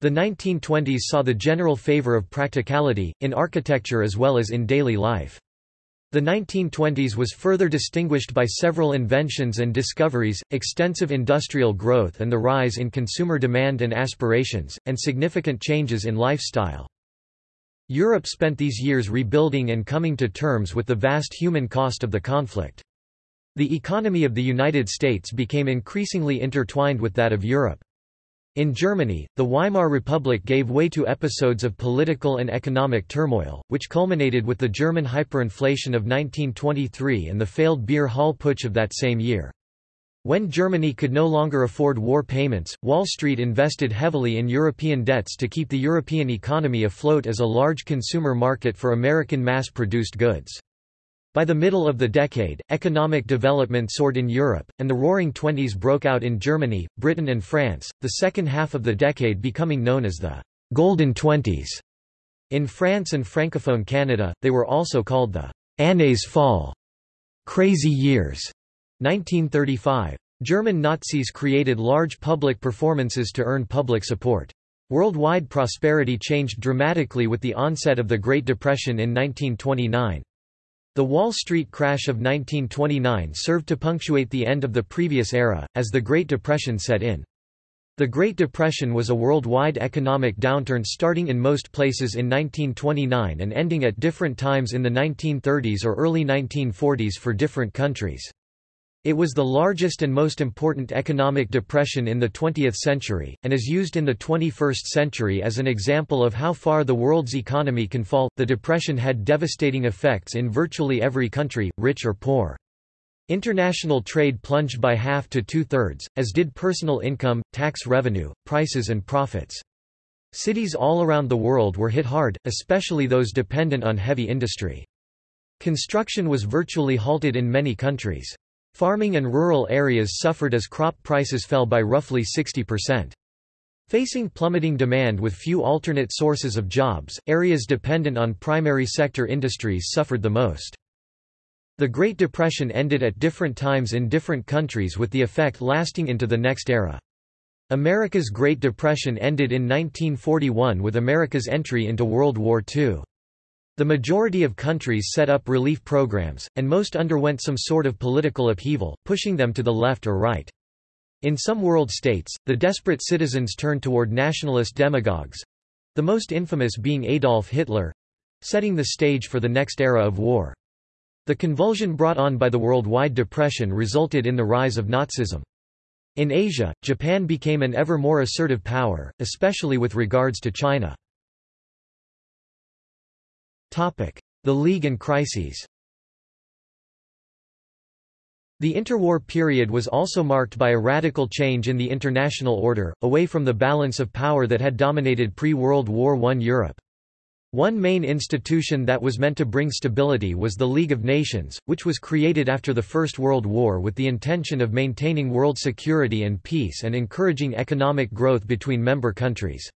The 1920s saw the general favor of practicality, in architecture as well as in daily life. The 1920s was further distinguished by several inventions and discoveries, extensive industrial growth and the rise in consumer demand and aspirations, and significant changes in lifestyle. Europe spent these years rebuilding and coming to terms with the vast human cost of the conflict. The economy of the United States became increasingly intertwined with that of Europe. In Germany, the Weimar Republic gave way to episodes of political and economic turmoil, which culminated with the German hyperinflation of 1923 and the failed beer hall putsch of that same year. When Germany could no longer afford war payments, Wall Street invested heavily in European debts to keep the European economy afloat as a large consumer market for American mass-produced goods. By the middle of the decade, economic development soared in Europe, and the Roaring Twenties broke out in Germany, Britain and France, the second half of the decade becoming known as the Golden Twenties. In France and Francophone Canada, they were also called the Années Folles, Crazy Years. 1935. German Nazis created large public performances to earn public support. Worldwide prosperity changed dramatically with the onset of the Great Depression in 1929. The Wall Street crash of 1929 served to punctuate the end of the previous era, as the Great Depression set in. The Great Depression was a worldwide economic downturn starting in most places in 1929 and ending at different times in the 1930s or early 1940s for different countries. It was the largest and most important economic depression in the 20th century, and is used in the 21st century as an example of how far the world's economy can fall. The depression had devastating effects in virtually every country, rich or poor. International trade plunged by half to two-thirds, as did personal income, tax revenue, prices and profits. Cities all around the world were hit hard, especially those dependent on heavy industry. Construction was virtually halted in many countries. Farming and rural areas suffered as crop prices fell by roughly 60%. Facing plummeting demand with few alternate sources of jobs, areas dependent on primary sector industries suffered the most. The Great Depression ended at different times in different countries with the effect lasting into the next era. America's Great Depression ended in 1941 with America's entry into World War II. The majority of countries set up relief programs, and most underwent some sort of political upheaval, pushing them to the left or right. In some world states, the desperate citizens turned toward nationalist demagogues—the most infamous being Adolf Hitler—setting the stage for the next era of war. The convulsion brought on by the worldwide depression resulted in the rise of Nazism. In Asia, Japan became an ever more assertive power, especially with regards to China. The League and crises The interwar period was also marked by a radical change in the international order, away from the balance of power that had dominated pre-World War I Europe. One main institution that was meant to bring stability was the League of Nations, which was created after the First World War with the intention of maintaining world security and peace and encouraging economic growth between member countries.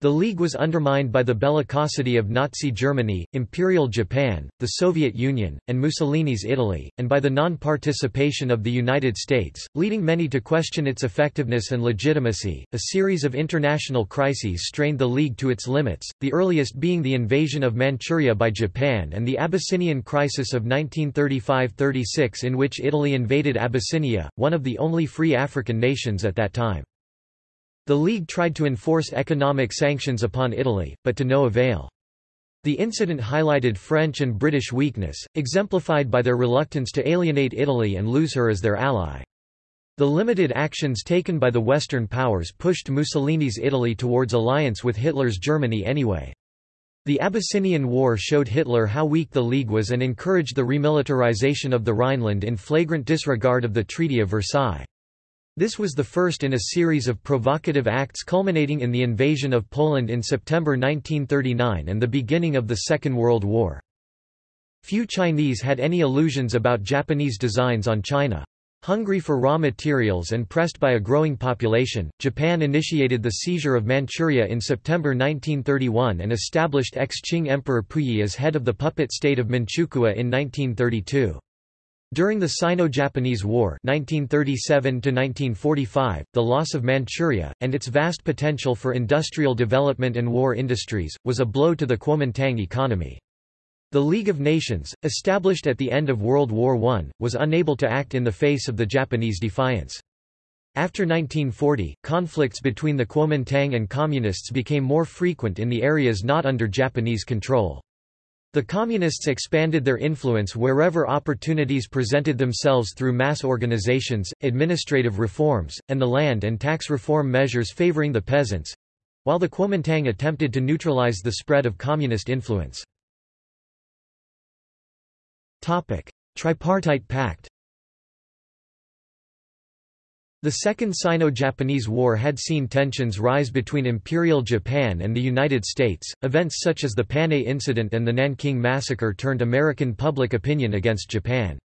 The League was undermined by the bellicosity of Nazi Germany, Imperial Japan, the Soviet Union, and Mussolini's Italy, and by the non-participation of the United States, leading many to question its effectiveness and legitimacy. A series of international crises strained the League to its limits, the earliest being the invasion of Manchuria by Japan and the Abyssinian crisis of 1935–36 in which Italy invaded Abyssinia, one of the only free African nations at that time. The League tried to enforce economic sanctions upon Italy, but to no avail. The incident highlighted French and British weakness, exemplified by their reluctance to alienate Italy and lose her as their ally. The limited actions taken by the Western powers pushed Mussolini's Italy towards alliance with Hitler's Germany anyway. The Abyssinian War showed Hitler how weak the League was and encouraged the remilitarization of the Rhineland in flagrant disregard of the Treaty of Versailles. This was the first in a series of provocative acts culminating in the invasion of Poland in September 1939 and the beginning of the Second World War. Few Chinese had any illusions about Japanese designs on China. Hungry for raw materials and pressed by a growing population, Japan initiated the seizure of Manchuria in September 1931 and established ex-Qing Emperor Puyi as head of the puppet state of Manchukuo in 1932. During the Sino-Japanese War 1937 the loss of Manchuria, and its vast potential for industrial development and war industries, was a blow to the Kuomintang economy. The League of Nations, established at the end of World War I, was unable to act in the face of the Japanese defiance. After 1940, conflicts between the Kuomintang and Communists became more frequent in the areas not under Japanese control. The Communists expanded their influence wherever opportunities presented themselves through mass organizations, administrative reforms, and the land and tax reform measures favoring the peasants—while the Kuomintang attempted to neutralize the spread of Communist influence. Tripartite Pact the Second Sino-Japanese War had seen tensions rise between Imperial Japan and the United States. Events such as the Panay Incident and the Nanking Massacre turned American public opinion against Japan.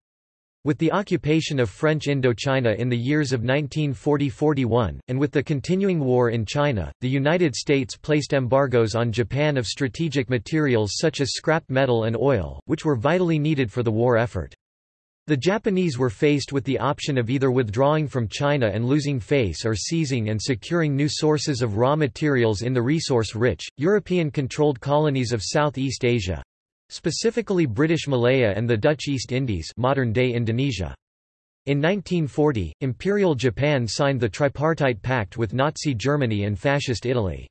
With the occupation of French Indochina in the years of 1940–41, and with the continuing war in China, the United States placed embargoes on Japan of strategic materials such as scrap metal and oil, which were vitally needed for the war effort. The Japanese were faced with the option of either withdrawing from China and losing face or seizing and securing new sources of raw materials in the resource-rich, European-controlled colonies of Southeast Asia specifically British Malaya and the Dutch East Indies modern-day Indonesia. In 1940, Imperial Japan signed the Tripartite Pact with Nazi Germany and Fascist Italy.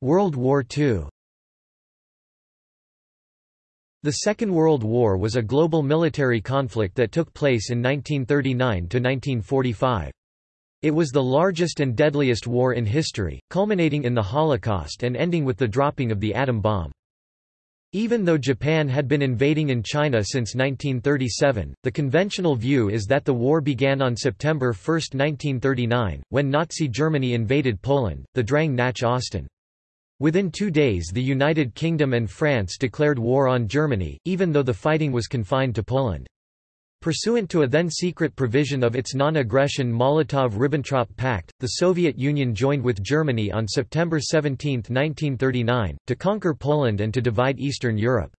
World War II the Second World War was a global military conflict that took place in 1939–1945. It was the largest and deadliest war in history, culminating in the Holocaust and ending with the dropping of the atom bomb. Even though Japan had been invading in China since 1937, the conventional view is that the war began on September 1, 1939, when Nazi Germany invaded Poland, the Drang nach Osten. Within two days the United Kingdom and France declared war on Germany, even though the fighting was confined to Poland. Pursuant to a then-secret provision of its non-aggression Molotov–Ribbentrop Pact, the Soviet Union joined with Germany on September 17, 1939, to conquer Poland and to divide Eastern Europe.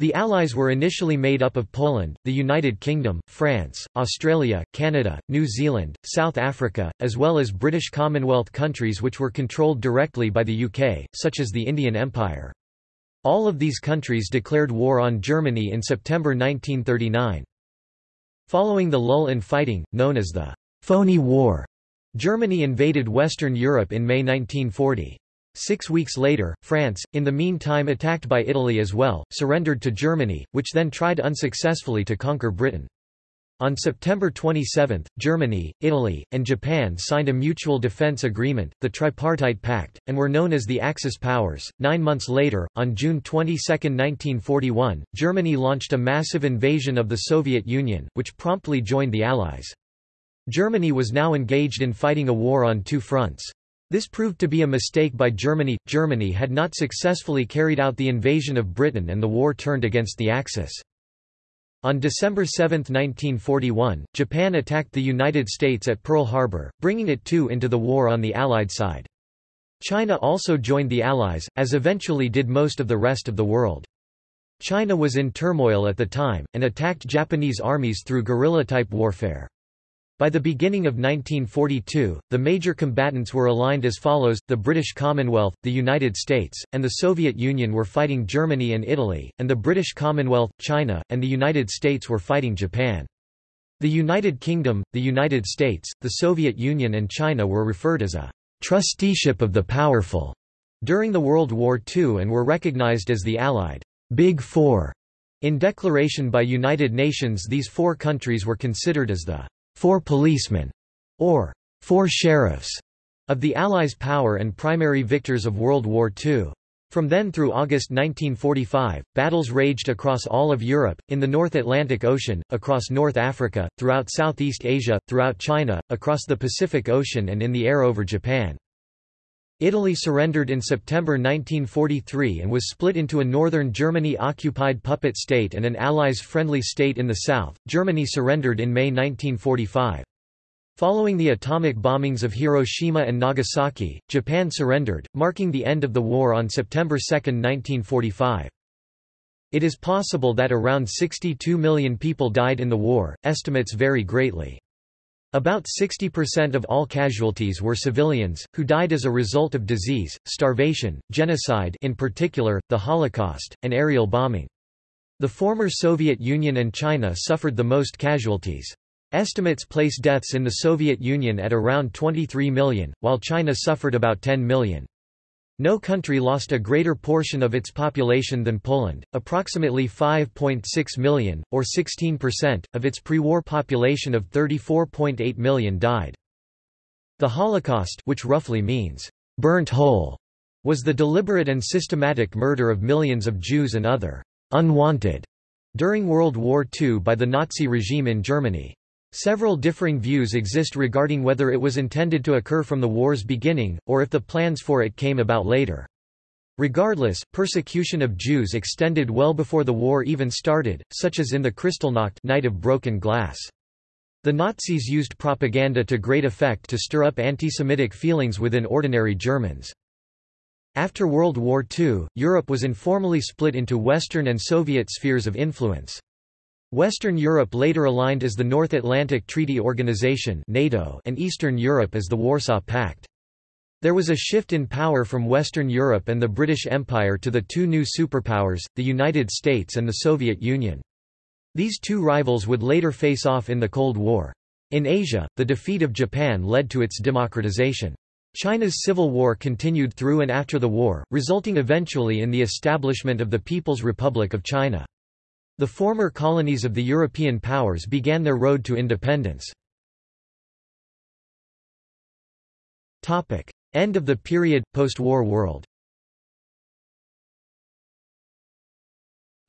The Allies were initially made up of Poland, the United Kingdom, France, Australia, Canada, New Zealand, South Africa, as well as British Commonwealth countries which were controlled directly by the UK, such as the Indian Empire. All of these countries declared war on Germany in September 1939. Following the lull in fighting, known as the Phoney War, Germany invaded Western Europe in May 1940. Six weeks later, France, in the meantime attacked by Italy as well, surrendered to Germany, which then tried unsuccessfully to conquer Britain. On September 27, Germany, Italy, and Japan signed a mutual defense agreement, the Tripartite Pact, and were known as the Axis powers. Nine months later, on June 22, 1941, Germany launched a massive invasion of the Soviet Union, which promptly joined the Allies. Germany was now engaged in fighting a war on two fronts. This proved to be a mistake by Germany. Germany had not successfully carried out the invasion of Britain and the war turned against the Axis. On December 7, 1941, Japan attacked the United States at Pearl Harbor, bringing it too into the war on the Allied side. China also joined the Allies, as eventually did most of the rest of the world. China was in turmoil at the time, and attacked Japanese armies through guerrilla-type warfare. By the beginning of 1942, the major combatants were aligned as follows, the British Commonwealth, the United States, and the Soviet Union were fighting Germany and Italy, and the British Commonwealth, China, and the United States were fighting Japan. The United Kingdom, the United States, the Soviet Union and China were referred as a trusteeship of the powerful during the World War II and were recognized as the Allied Big Four. In declaration by United Nations these four countries were considered as the four policemen, or four sheriffs, of the Allies' power and primary victors of World War II. From then through August 1945, battles raged across all of Europe, in the North Atlantic Ocean, across North Africa, throughout Southeast Asia, throughout China, across the Pacific Ocean and in the air over Japan. Italy surrendered in September 1943 and was split into a northern Germany-occupied puppet state and an Allies-friendly state in the south. Germany surrendered in May 1945. Following the atomic bombings of Hiroshima and Nagasaki, Japan surrendered, marking the end of the war on September 2, 1945. It is possible that around 62 million people died in the war, estimates vary greatly. About 60% of all casualties were civilians, who died as a result of disease, starvation, genocide in particular, the Holocaust, and aerial bombing. The former Soviet Union and China suffered the most casualties. Estimates place deaths in the Soviet Union at around 23 million, while China suffered about 10 million. No country lost a greater portion of its population than Poland, approximately 5.6 million, or 16%, of its pre-war population of 34.8 million died. The Holocaust which roughly means, burnt whole, was the deliberate and systematic murder of millions of Jews and other unwanted during World War II by the Nazi regime in Germany. Several differing views exist regarding whether it was intended to occur from the war's beginning, or if the plans for it came about later. Regardless, persecution of Jews extended well before the war even started, such as in the Kristallnacht night of broken glass. The Nazis used propaganda to great effect to stir up anti-Semitic feelings within ordinary Germans. After World War II, Europe was informally split into Western and Soviet spheres of influence. Western Europe later aligned as the North Atlantic Treaty Organization NATO and Eastern Europe as the Warsaw Pact. There was a shift in power from Western Europe and the British Empire to the two new superpowers, the United States and the Soviet Union. These two rivals would later face off in the Cold War. In Asia, the defeat of Japan led to its democratization. China's civil war continued through and after the war, resulting eventually in the establishment of the People's Republic of China. The former colonies of the European powers began their road to independence. End of the period, post-war world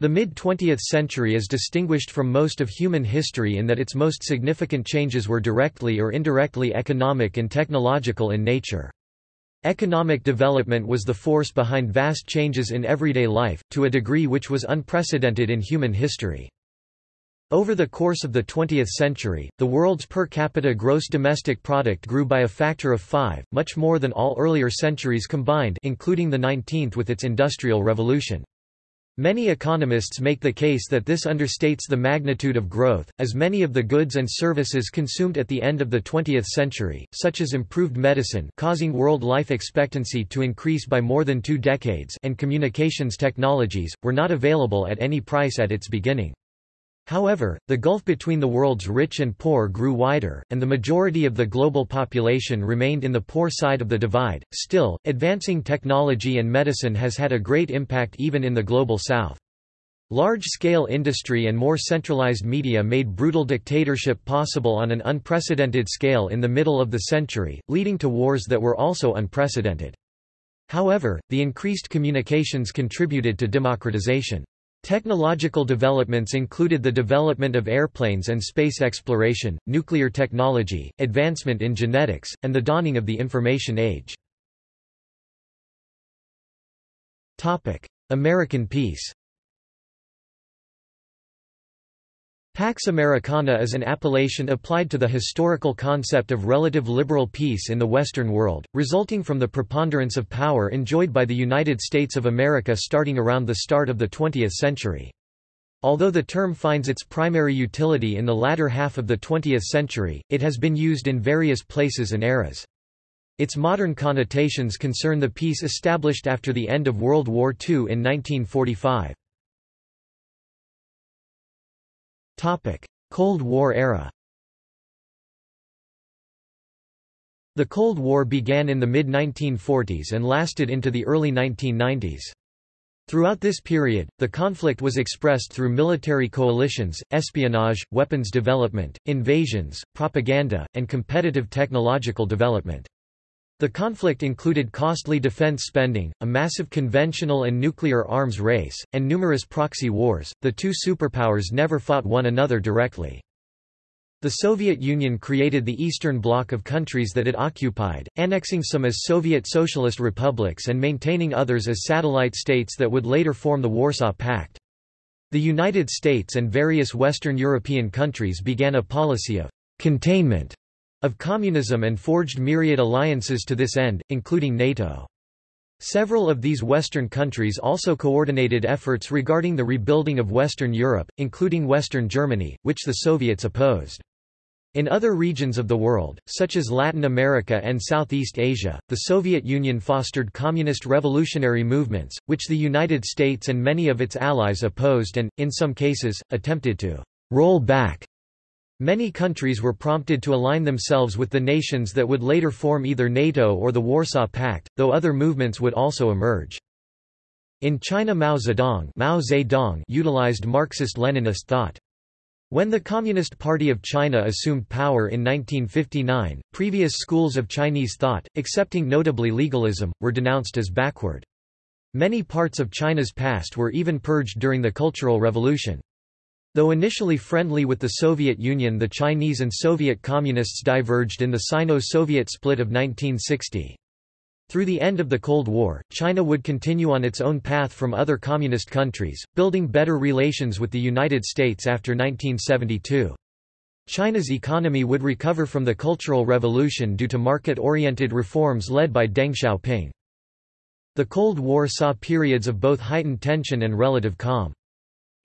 The mid-20th century is distinguished from most of human history in that its most significant changes were directly or indirectly economic and technological in nature. Economic development was the force behind vast changes in everyday life, to a degree which was unprecedented in human history. Over the course of the 20th century, the world's per capita gross domestic product grew by a factor of five, much more than all earlier centuries combined including the 19th with its industrial revolution. Many economists make the case that this understates the magnitude of growth, as many of the goods and services consumed at the end of the 20th century, such as improved medicine causing world life expectancy to increase by more than two decades and communications technologies, were not available at any price at its beginning. However, the gulf between the world's rich and poor grew wider, and the majority of the global population remained in the poor side of the divide. Still, advancing technology and medicine has had a great impact even in the global south. Large-scale industry and more centralized media made brutal dictatorship possible on an unprecedented scale in the middle of the century, leading to wars that were also unprecedented. However, the increased communications contributed to democratization. Technological developments included the development of airplanes and space exploration, nuclear technology, advancement in genetics, and the dawning of the information age. American peace Pax Americana is an appellation applied to the historical concept of relative liberal peace in the Western world, resulting from the preponderance of power enjoyed by the United States of America starting around the start of the 20th century. Although the term finds its primary utility in the latter half of the 20th century, it has been used in various places and eras. Its modern connotations concern the peace established after the end of World War II in 1945. Cold War era The Cold War began in the mid-1940s and lasted into the early 1990s. Throughout this period, the conflict was expressed through military coalitions, espionage, weapons development, invasions, propaganda, and competitive technological development. The conflict included costly defense spending, a massive conventional and nuclear arms race, and numerous proxy wars. The two superpowers never fought one another directly. The Soviet Union created the Eastern Bloc of countries that it occupied, annexing some as Soviet Socialist republics and maintaining others as satellite states that would later form the Warsaw Pact. The United States and various Western European countries began a policy of containment of communism and forged myriad alliances to this end, including NATO. Several of these Western countries also coordinated efforts regarding the rebuilding of Western Europe, including Western Germany, which the Soviets opposed. In other regions of the world, such as Latin America and Southeast Asia, the Soviet Union fostered communist revolutionary movements, which the United States and many of its allies opposed and, in some cases, attempted to roll back Many countries were prompted to align themselves with the nations that would later form either NATO or the Warsaw Pact, though other movements would also emerge. In China Mao Zedong, Mao Zedong utilized Marxist-Leninist thought. When the Communist Party of China assumed power in 1959, previous schools of Chinese thought, excepting notably legalism, were denounced as backward. Many parts of China's past were even purged during the Cultural Revolution. Though initially friendly with the Soviet Union the Chinese and Soviet Communists diverged in the Sino-Soviet split of 1960. Through the end of the Cold War, China would continue on its own path from other communist countries, building better relations with the United States after 1972. China's economy would recover from the Cultural Revolution due to market-oriented reforms led by Deng Xiaoping. The Cold War saw periods of both heightened tension and relative calm.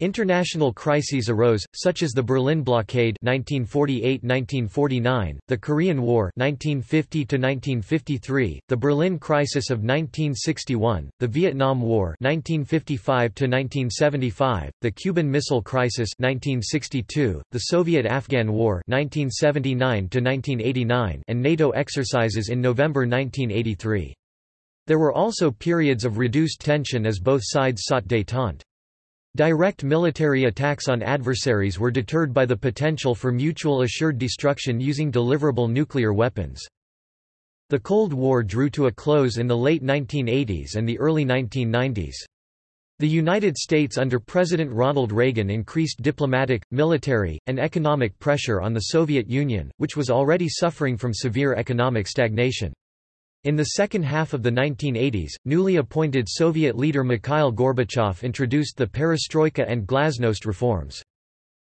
International crises arose, such as the Berlin Blockade 1948–1949, the Korean War 1950–1953, the Berlin Crisis of 1961, the Vietnam War 1955–1975, the Cuban Missile Crisis 1962, the Soviet-Afghan War 1979–1989, and NATO exercises in November 1983. There were also periods of reduced tension as both sides sought détente. Direct military attacks on adversaries were deterred by the potential for mutual assured destruction using deliverable nuclear weapons. The Cold War drew to a close in the late 1980s and the early 1990s. The United States under President Ronald Reagan increased diplomatic, military, and economic pressure on the Soviet Union, which was already suffering from severe economic stagnation. In the second half of the 1980s, newly appointed Soviet leader Mikhail Gorbachev introduced the perestroika and glasnost reforms.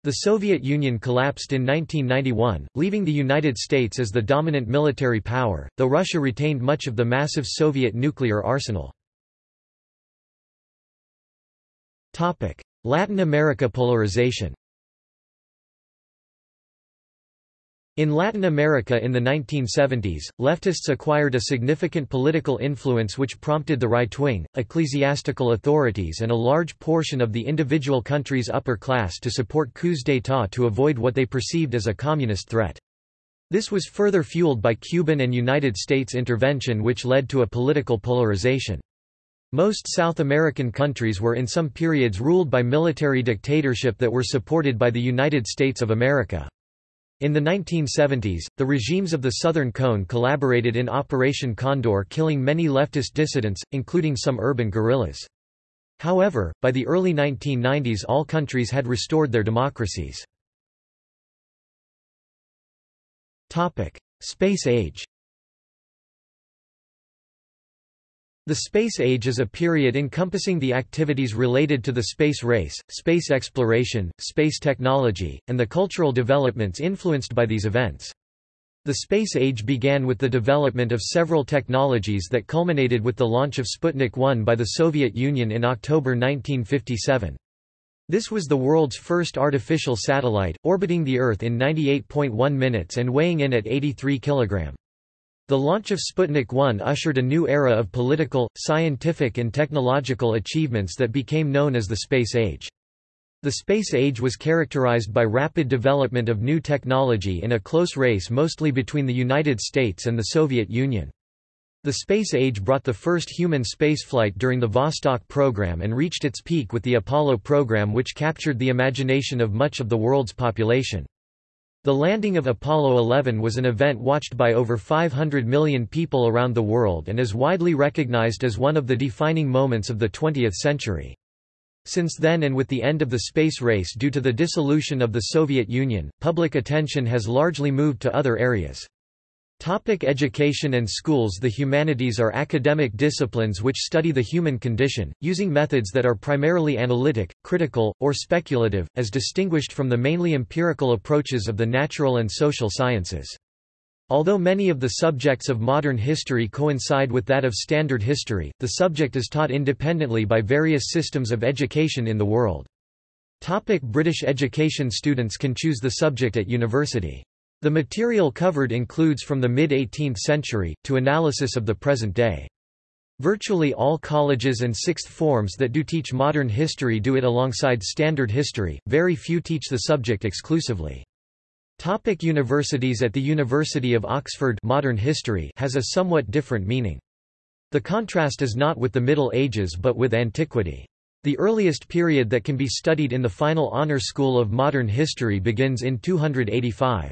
The Soviet Union collapsed in 1991, leaving the United States as the dominant military power, though Russia retained much of the massive Soviet nuclear arsenal. Latin America polarization In Latin America in the 1970s, leftists acquired a significant political influence which prompted the right-wing, ecclesiastical authorities and a large portion of the individual country's upper class to support coups d'état to avoid what they perceived as a communist threat. This was further fueled by Cuban and United States intervention which led to a political polarization. Most South American countries were in some periods ruled by military dictatorship that were supported by the United States of America. In the 1970s, the regimes of the Southern Cone collaborated in Operation Condor killing many leftist dissidents, including some urban guerrillas. However, by the early 1990s all countries had restored their democracies. Space age The space age is a period encompassing the activities related to the space race, space exploration, space technology, and the cultural developments influenced by these events. The space age began with the development of several technologies that culminated with the launch of Sputnik 1 by the Soviet Union in October 1957. This was the world's first artificial satellite, orbiting the Earth in 98.1 minutes and weighing in at 83 kg. The launch of Sputnik 1 ushered a new era of political, scientific and technological achievements that became known as the space age. The space age was characterized by rapid development of new technology in a close race mostly between the United States and the Soviet Union. The space age brought the first human spaceflight during the Vostok program and reached its peak with the Apollo program which captured the imagination of much of the world's population. The landing of Apollo 11 was an event watched by over 500 million people around the world and is widely recognized as one of the defining moments of the 20th century. Since then and with the end of the space race due to the dissolution of the Soviet Union, public attention has largely moved to other areas. Topic education and schools The humanities are academic disciplines which study the human condition, using methods that are primarily analytic, critical, or speculative, as distinguished from the mainly empirical approaches of the natural and social sciences. Although many of the subjects of modern history coincide with that of standard history, the subject is taught independently by various systems of education in the world. Topic British education Students can choose the subject at university. The material covered includes from the mid-18th century, to analysis of the present day. Virtually all colleges and sixth forms that do teach modern history do it alongside standard history, very few teach the subject exclusively. Topic universities At the University of Oxford modern history has a somewhat different meaning. The contrast is not with the Middle Ages but with antiquity. The earliest period that can be studied in the final honor school of modern history begins in 285.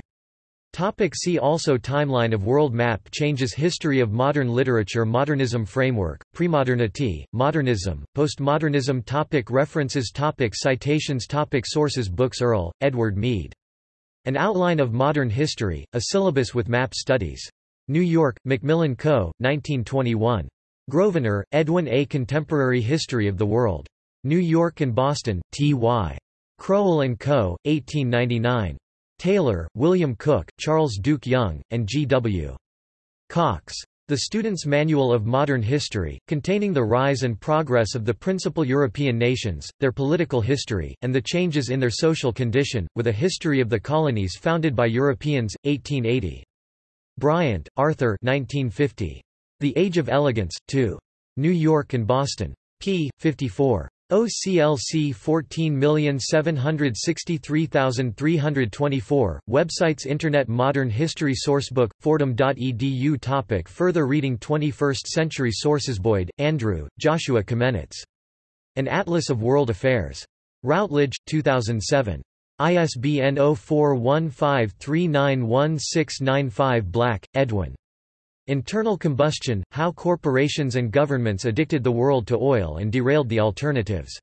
Topic see also Timeline of world map changes History of modern literature Modernism framework, Premodernity, Modernism, Postmodernism topic References topic Citations topic Sources Books Earle, Edward Mead. An Outline of Modern History, a syllabus with map studies. New York, Macmillan Co., 1921. Grosvenor, Edwin A. Contemporary History of the World. New York and Boston, T.Y. Crowell & Co., 1899. Taylor, William Cooke, Charles Duke Yonge, and G. W. Cox. The Student's Manual of Modern History, containing the rise and progress of the principal European nations, their political history, and the changes in their social condition, with a history of the colonies founded by Europeans, 1880. Bryant, Arthur 1950. The Age of Elegance, 2. New York and Boston. p. 54. OCLC 14763324, websites Internet Modern History Sourcebook, fordham.edu Topic Further reading 21st Century Sources Boyd, Andrew, Joshua Comenetz. An Atlas of World Affairs. Routledge, 2007. ISBN 0415391695 Black, Edwin. Internal combustion, how corporations and governments addicted the world to oil and derailed the alternatives.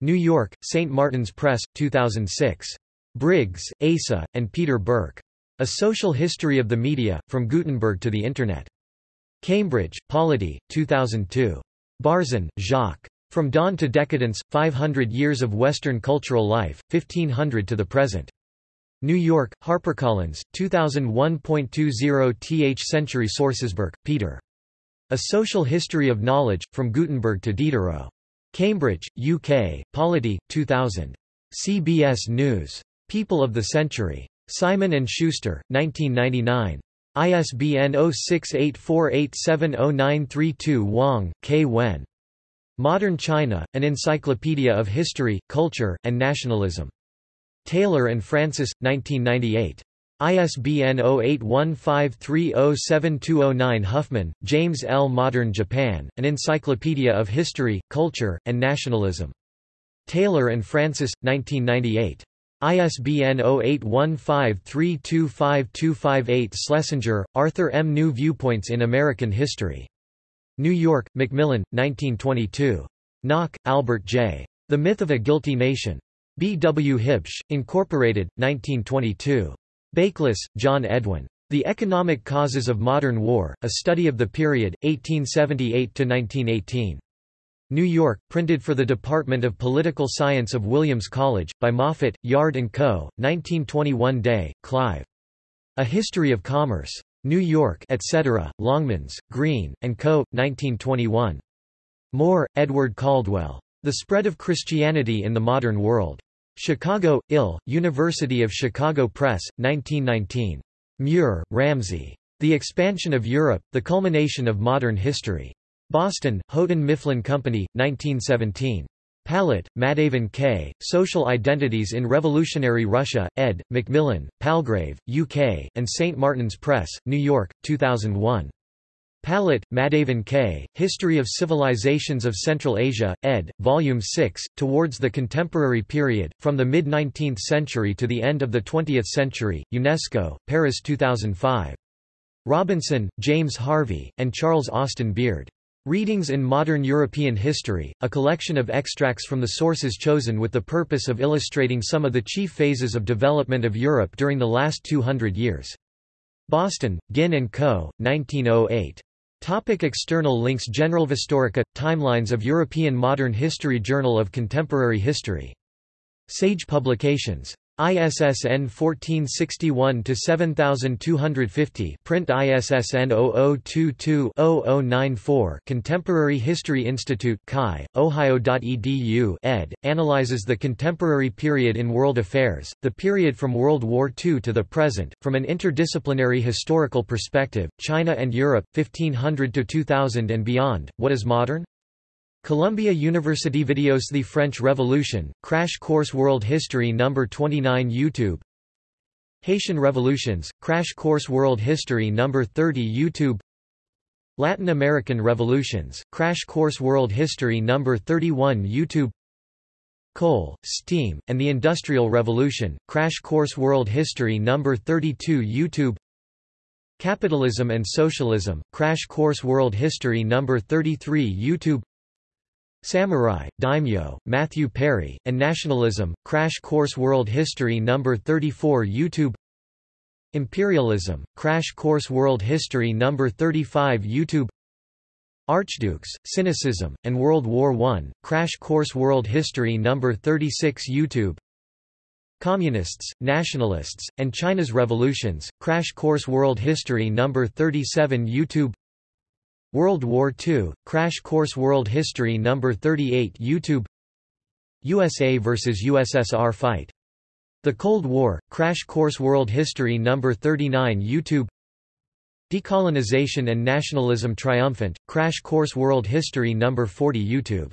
New York, St. Martin's Press, 2006. Briggs, Asa, and Peter Burke. A Social History of the Media, From Gutenberg to the Internet. Cambridge, Polity, 2002. Barzun, Jacques. From Dawn to Decadence, 500 Years of Western Cultural Life, 1500 to the Present. New York, HarperCollins, 2001.20 th Century Sources Burke, Peter. A Social History of Knowledge, From Gutenberg to Diderot. Cambridge, UK, Polity, 2000. CBS News. People of the Century. Simon & Schuster, 1999. ISBN 0684870932 Wang, K. Wen. Modern China, An Encyclopedia of History, Culture, and Nationalism. Taylor and Francis, 1998. ISBN 0815307209 Huffman, James L. Modern Japan, An Encyclopedia of History, Culture, and Nationalism. Taylor and Francis, 1998. ISBN 0815325258 Schlesinger, Arthur M. New Viewpoints in American History. New York, Macmillan, 1922. Nock, Albert J. The Myth of a Guilty Nation. B. W. Huebsch, Incorporated, 1922. Bakeless, John Edwin. The Economic Causes of Modern War, a study of the period, 1878–1918. New York, printed for the Department of Political Science of Williams College, by Moffat, Yard & Co., 1921 Day, Clive. A History of Commerce. New York, etc., Longmans, Green, & Co., 1921. Moore, Edward Caldwell. The Spread of Christianity in the Modern World. Chicago, Ill, University of Chicago Press, 1919. Muir, Ramsay. The Expansion of Europe, The Culmination of Modern History. Boston, Houghton Mifflin Company, 1917. Palat, Madhavan K., Social Identities in Revolutionary Russia, ed., Macmillan, Palgrave, UK, and St. Martin's Press, New York, 2001. Palat, Madhavan K., History of Civilizations of Central Asia, ed., Volume 6, Towards the Contemporary Period, From the Mid-19th Century to the End of the Twentieth Century, UNESCO, Paris 2005. Robinson, James Harvey, and Charles Austin Beard. Readings in Modern European History, a collection of extracts from the sources chosen with the purpose of illustrating some of the chief phases of development of Europe during the last 200 years. Boston, Ginn & Co., 1908. Topic external links Generalhistorica – Timelines of European Modern History Journal of Contemporary History. Sage Publications. ISSN 1461-7250 print ISSN 0022-0094 Contemporary History Institute Chi, Ohio.edu ed., analyzes the contemporary period in world affairs, the period from World War II to the present, from an interdisciplinary historical perspective, China and Europe, 1500–2000 and beyond, what is modern? Columbia University Videos The French Revolution, Crash Course World History No. 29 YouTube Haitian Revolutions, Crash Course World History No. 30 YouTube Latin American Revolutions, Crash Course World History No. 31 YouTube Coal, Steam, and the Industrial Revolution, Crash Course World History No. 32 YouTube Capitalism and Socialism, Crash Course World History No. 33 YouTube Samurai, Daimyo, Matthew Perry, and Nationalism, Crash Course World History No. 34 YouTube Imperialism, Crash Course World History No. 35 YouTube Archdukes, Cynicism, and World War I, Crash Course World History No. 36 YouTube Communists, Nationalists, and China's Revolutions, Crash Course World History No. 37 YouTube World War II, Crash Course World History No. 38 YouTube USA vs. USSR Fight. The Cold War, Crash Course World History No. 39 YouTube Decolonization and Nationalism Triumphant, Crash Course World History No. 40 YouTube